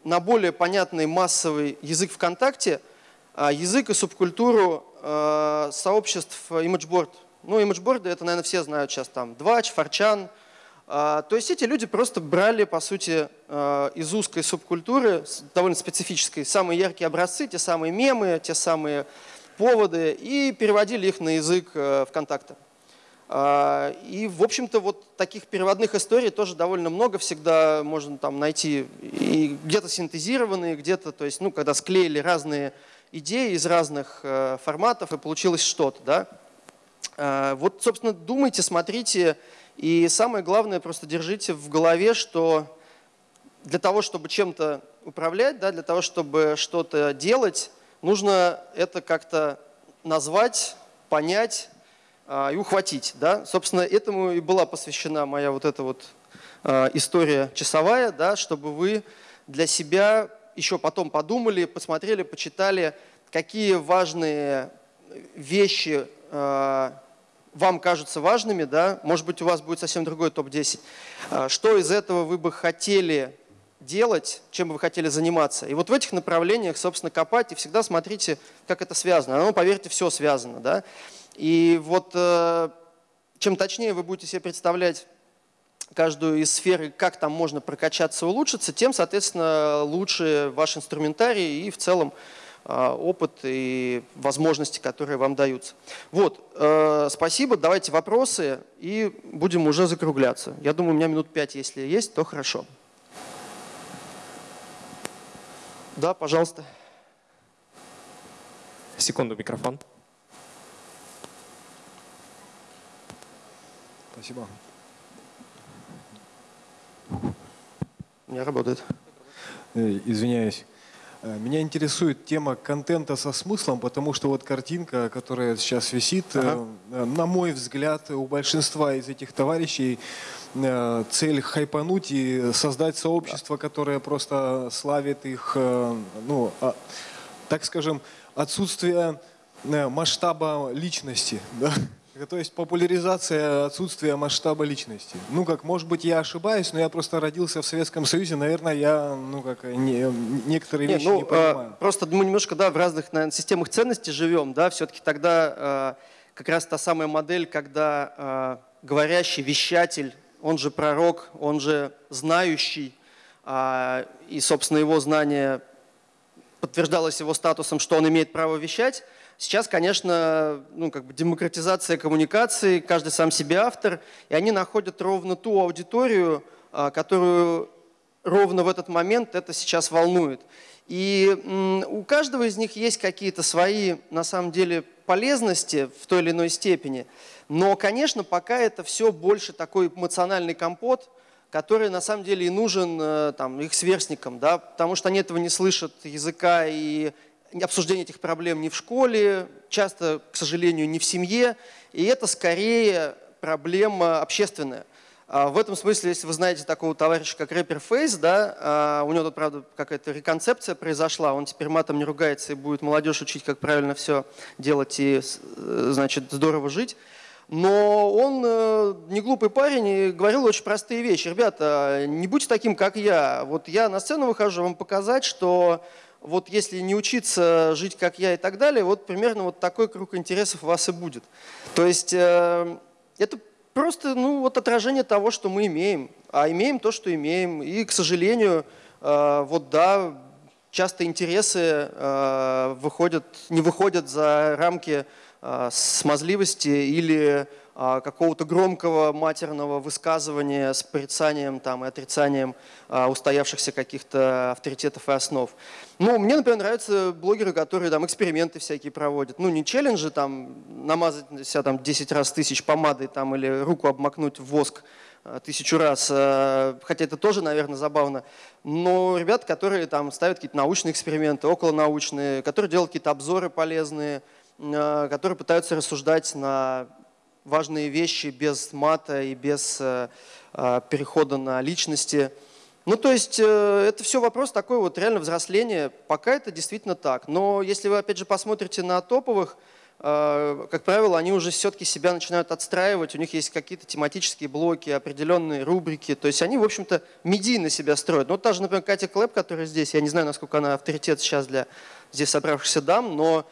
B: на более понятный массовый язык ВКонтакте э, язык и субкультуру Э, сообществ имиджборд. Ну, имиджборды, это, наверное, все знают сейчас там. Двач, Форчан. Э, то есть эти люди просто брали, по сути, э, из узкой субкультуры, довольно специфической, самые яркие образцы, те самые мемы, те самые поводы, и переводили их на язык ВКонтакте. И, в общем-то, вот таких переводных историй тоже довольно много всегда можно там найти. И где-то синтезированные, где-то, то есть, ну, когда склеили разные идеи из разных э, форматов, и получилось что-то. Да? Э, вот, собственно, думайте, смотрите, и самое главное, просто держите в голове, что для того, чтобы чем-то управлять, да, для того, чтобы что-то делать, нужно это как-то назвать, понять и ухватить. Да? Собственно, этому и была посвящена моя вот эта вот история часовая, да, чтобы вы для себя еще потом подумали, посмотрели, почитали, какие важные вещи э, вам кажутся важными, да? может быть, у вас будет совсем другой топ-10. Э, что из этого вы бы хотели делать, чем бы вы хотели заниматься. И вот в этих направлениях, собственно, копать и всегда смотрите, как это связано. Ну, поверьте, все связано. Да? И вот э, чем точнее вы будете себе представлять каждую из сфер, как там можно прокачаться, улучшиться, тем, соответственно, лучше ваш инструментарий и в целом а, опыт и возможности, которые вам даются. Вот, э, спасибо, давайте вопросы и будем уже закругляться. Я думаю, у меня минут пять, если есть, то хорошо. Да, пожалуйста.
C: Секунду, микрофон.
D: Спасибо.
B: У меня работает.
D: Э, извиняюсь. Э, меня интересует тема контента со смыслом, потому что вот картинка, которая сейчас висит, э, ага. на мой взгляд, у большинства из этих товарищей цель хайпануть и создать сообщество, которое просто славит их, ну, а, так скажем, отсутствие масштаба личности. [LAUGHS] Да? То есть популяризация отсутствия масштаба личности. Ну как, может быть, я ошибаюсь, но я просто родился в Советском Союзе, наверное, я, ну как, не, некоторые вещи ну, не понимаю.
B: Э, просто мы немножко, да, в разных, наверное, системах ценностей живем, да, все-таки тогда э, как раз та самая модель, когда э, говорящий, вещатель, он же пророк, он же знающий, э, и, собственно, его знание подтверждалось его статусом, что он имеет право вещать, Сейчас, конечно, ну, как бы демократизация коммуникации, каждый сам себе автор, и они находят ровно ту аудиторию, а, которую ровно в этот момент это сейчас волнует. И у каждого из них есть какие-то свои, на самом деле, полезности в той или иной степени. Но, конечно, пока это все больше такой эмоциональный компот, который на самом деле и нужен э, там, их сверстникам, да, потому что они этого не слышат языка и обсуждение этих проблем не в школе, часто, к сожалению, не в семье, и это скорее проблема общественная. А в этом смысле, если вы знаете такого товарища, как рэпер Фейс, да, а, у него тут, правда, какая-то реконцепция произошла, он теперь матом не ругается и будет молодежь учить, как правильно все делать и, э, значит, здорово жить. Но он э, не глупый парень и говорил очень простые вещи. Ребята, не будьте таким, как я. Вот я на сцену выхожу вам показать, что вот если не учиться жить как я и так далее, вот примерно вот такой круг интересов у вас и будет. То есть э, это просто ну, вот отражение того, что мы имеем. а имеем то, что имеем. И, к сожалению, вот да, часто интересы выходят, не выходят за рамки смазливости или какого-то громкого матерного высказывания с порицанием там, и отрицанием а, устоявшихся каких-то авторитетов и основ. Ну, мне, например, нравятся блогеры, которые там эксперименты всякие проводят. Ну, не челленджи, там, намазать себя там 10 раз тысяч помадой там, или руку обмакнуть в воск а, тысячу раз, хотя это тоже, наверное, забавно. Но ребят, которые там ставят какие-то научные эксперименты, околонаучные, которые делают какие-то обзоры полезные, которые пытаются рассуждать на важные вещи без мата и без э, э, перехода на личности. Ну, то есть э, это все вопрос такой вот реально взросления. Пока это действительно так. Но если вы, опять же, посмотрите на топовых, как правило, они уже все-таки себя начинают отстраивать, у них есть какие-то тематические блоки, определенные рубрики, то есть они, в общем-то, медийно себя строят. Ну, вот та же, например, Катя Клэп, которая здесь, я не знаю, насколько она авторитет сейчас для здесь собравшихся дам, но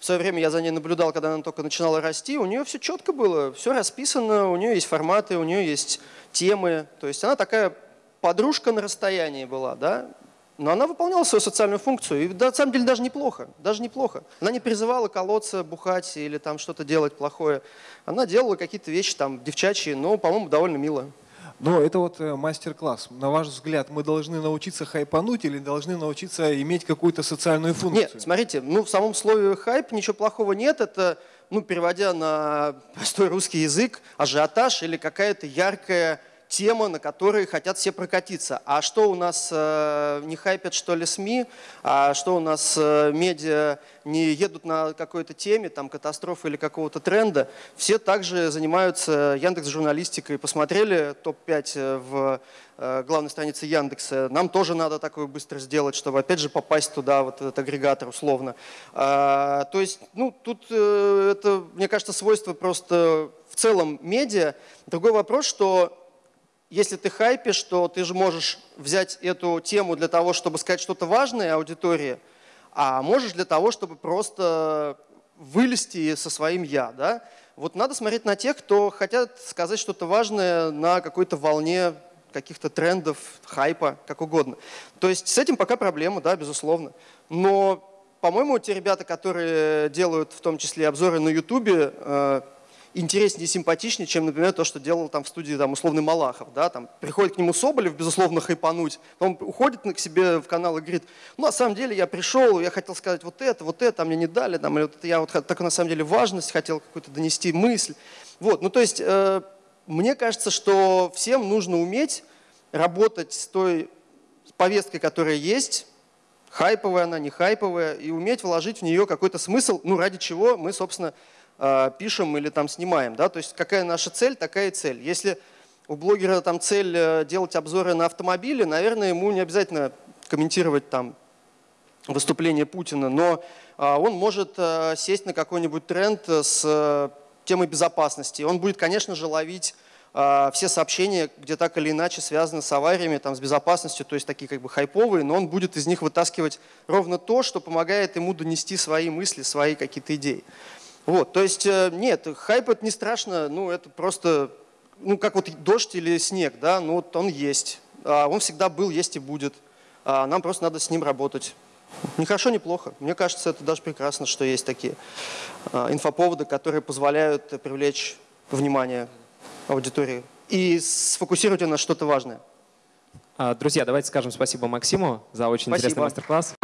B: в свое время я за ней наблюдал, когда она только начинала расти, у нее все четко было, все расписано, у нее есть форматы, у нее есть темы. То есть она такая подружка на расстоянии была, да, но она выполняла свою социальную функцию, и на самом деле даже неплохо, даже неплохо. Она не призывала колоться, бухать или там что-то делать плохое. Она делала какие-то вещи там девчачьи, но, по-моему, довольно мило.
D: Но это вот э, мастер-класс. На ваш взгляд, мы должны научиться хайпануть или должны научиться иметь какую-то социальную функцию?
B: Нет, смотрите, ну в самом слове хайп ничего плохого нет. Это, ну переводя на простой русский язык, ажиотаж или какая-то яркая тема, на которой хотят все прокатиться. А что у нас э, не хайпят, что ли, СМИ? А что у нас э, медиа не едут на какой-то теме, там, катастрофы или какого-то тренда? Все также занимаются Яндекс журналистикой. Посмотрели топ-5 э, в главной странице Яндекса. Нам тоже надо такое быстро сделать, чтобы опять же попасть туда, вот этот агрегатор условно. А, то есть, ну, тут это, мне кажется, свойство просто в целом медиа. Другой вопрос, что если ты хайпишь, то ты же можешь взять эту тему для того, чтобы сказать что-то важное аудитории, а можешь для того, чтобы просто вылезти со своим «я». Да? Вот надо смотреть на тех, кто хотят сказать что-то важное на какой-то волне каких-то трендов, хайпа, как угодно. То есть с этим пока проблема, да, безусловно. Но, по-моему, те ребята, которые делают в том числе обзоры на э, интереснее и симпатичнее, чем, например, то, что делал там в студии там, условный Малахов. Да? Там, приходит к нему Соболев, безусловно, хайпануть, он уходит к себе в канал и говорит, ну, на самом деле я пришел, я хотел сказать вот это, вот это, а мне не дали, там, или вот это, я вот так на самом деле важность хотел какую-то донести мысль. Вот, ну, то есть, э, мне кажется, что всем нужно уметь работать с той повесткой, которая есть, хайповая она, не хайповая, и уметь вложить в нее какой-то смысл, ну, ради чего мы, собственно, пишем или там снимаем. Да? То есть какая наша цель, такая и цель. Если у блогера там цель э, делать обзоры на автомобили, наверное, ему не обязательно комментировать там выступление Путина, но а, он может э, сесть на какой-нибудь тренд с темой безопасности. Он будет, конечно же, ловить все сообщения, где так или иначе связаны с авариями, там, с безопасностью, то есть такие как бы хайповые, но он будет из них вытаскивать ровно то, что помогает ему донести свои мысли, свои какие-то идеи. Вот, то есть э, нет, хайп это не страшно, ну это просто, ну как вот дождь или снег, да, ну вот он есть, а он всегда был, есть и будет, а нам просто надо с ним работать. Не хорошо, не плохо. Мне кажется, это даже прекрасно, что есть такие а, инфоповоды, которые позволяют привлечь внимание аудитории и сфокусировать на что-то важное.
C: Друзья, давайте скажем спасибо Максиму за очень
B: спасибо.
C: интересный мастер-класс.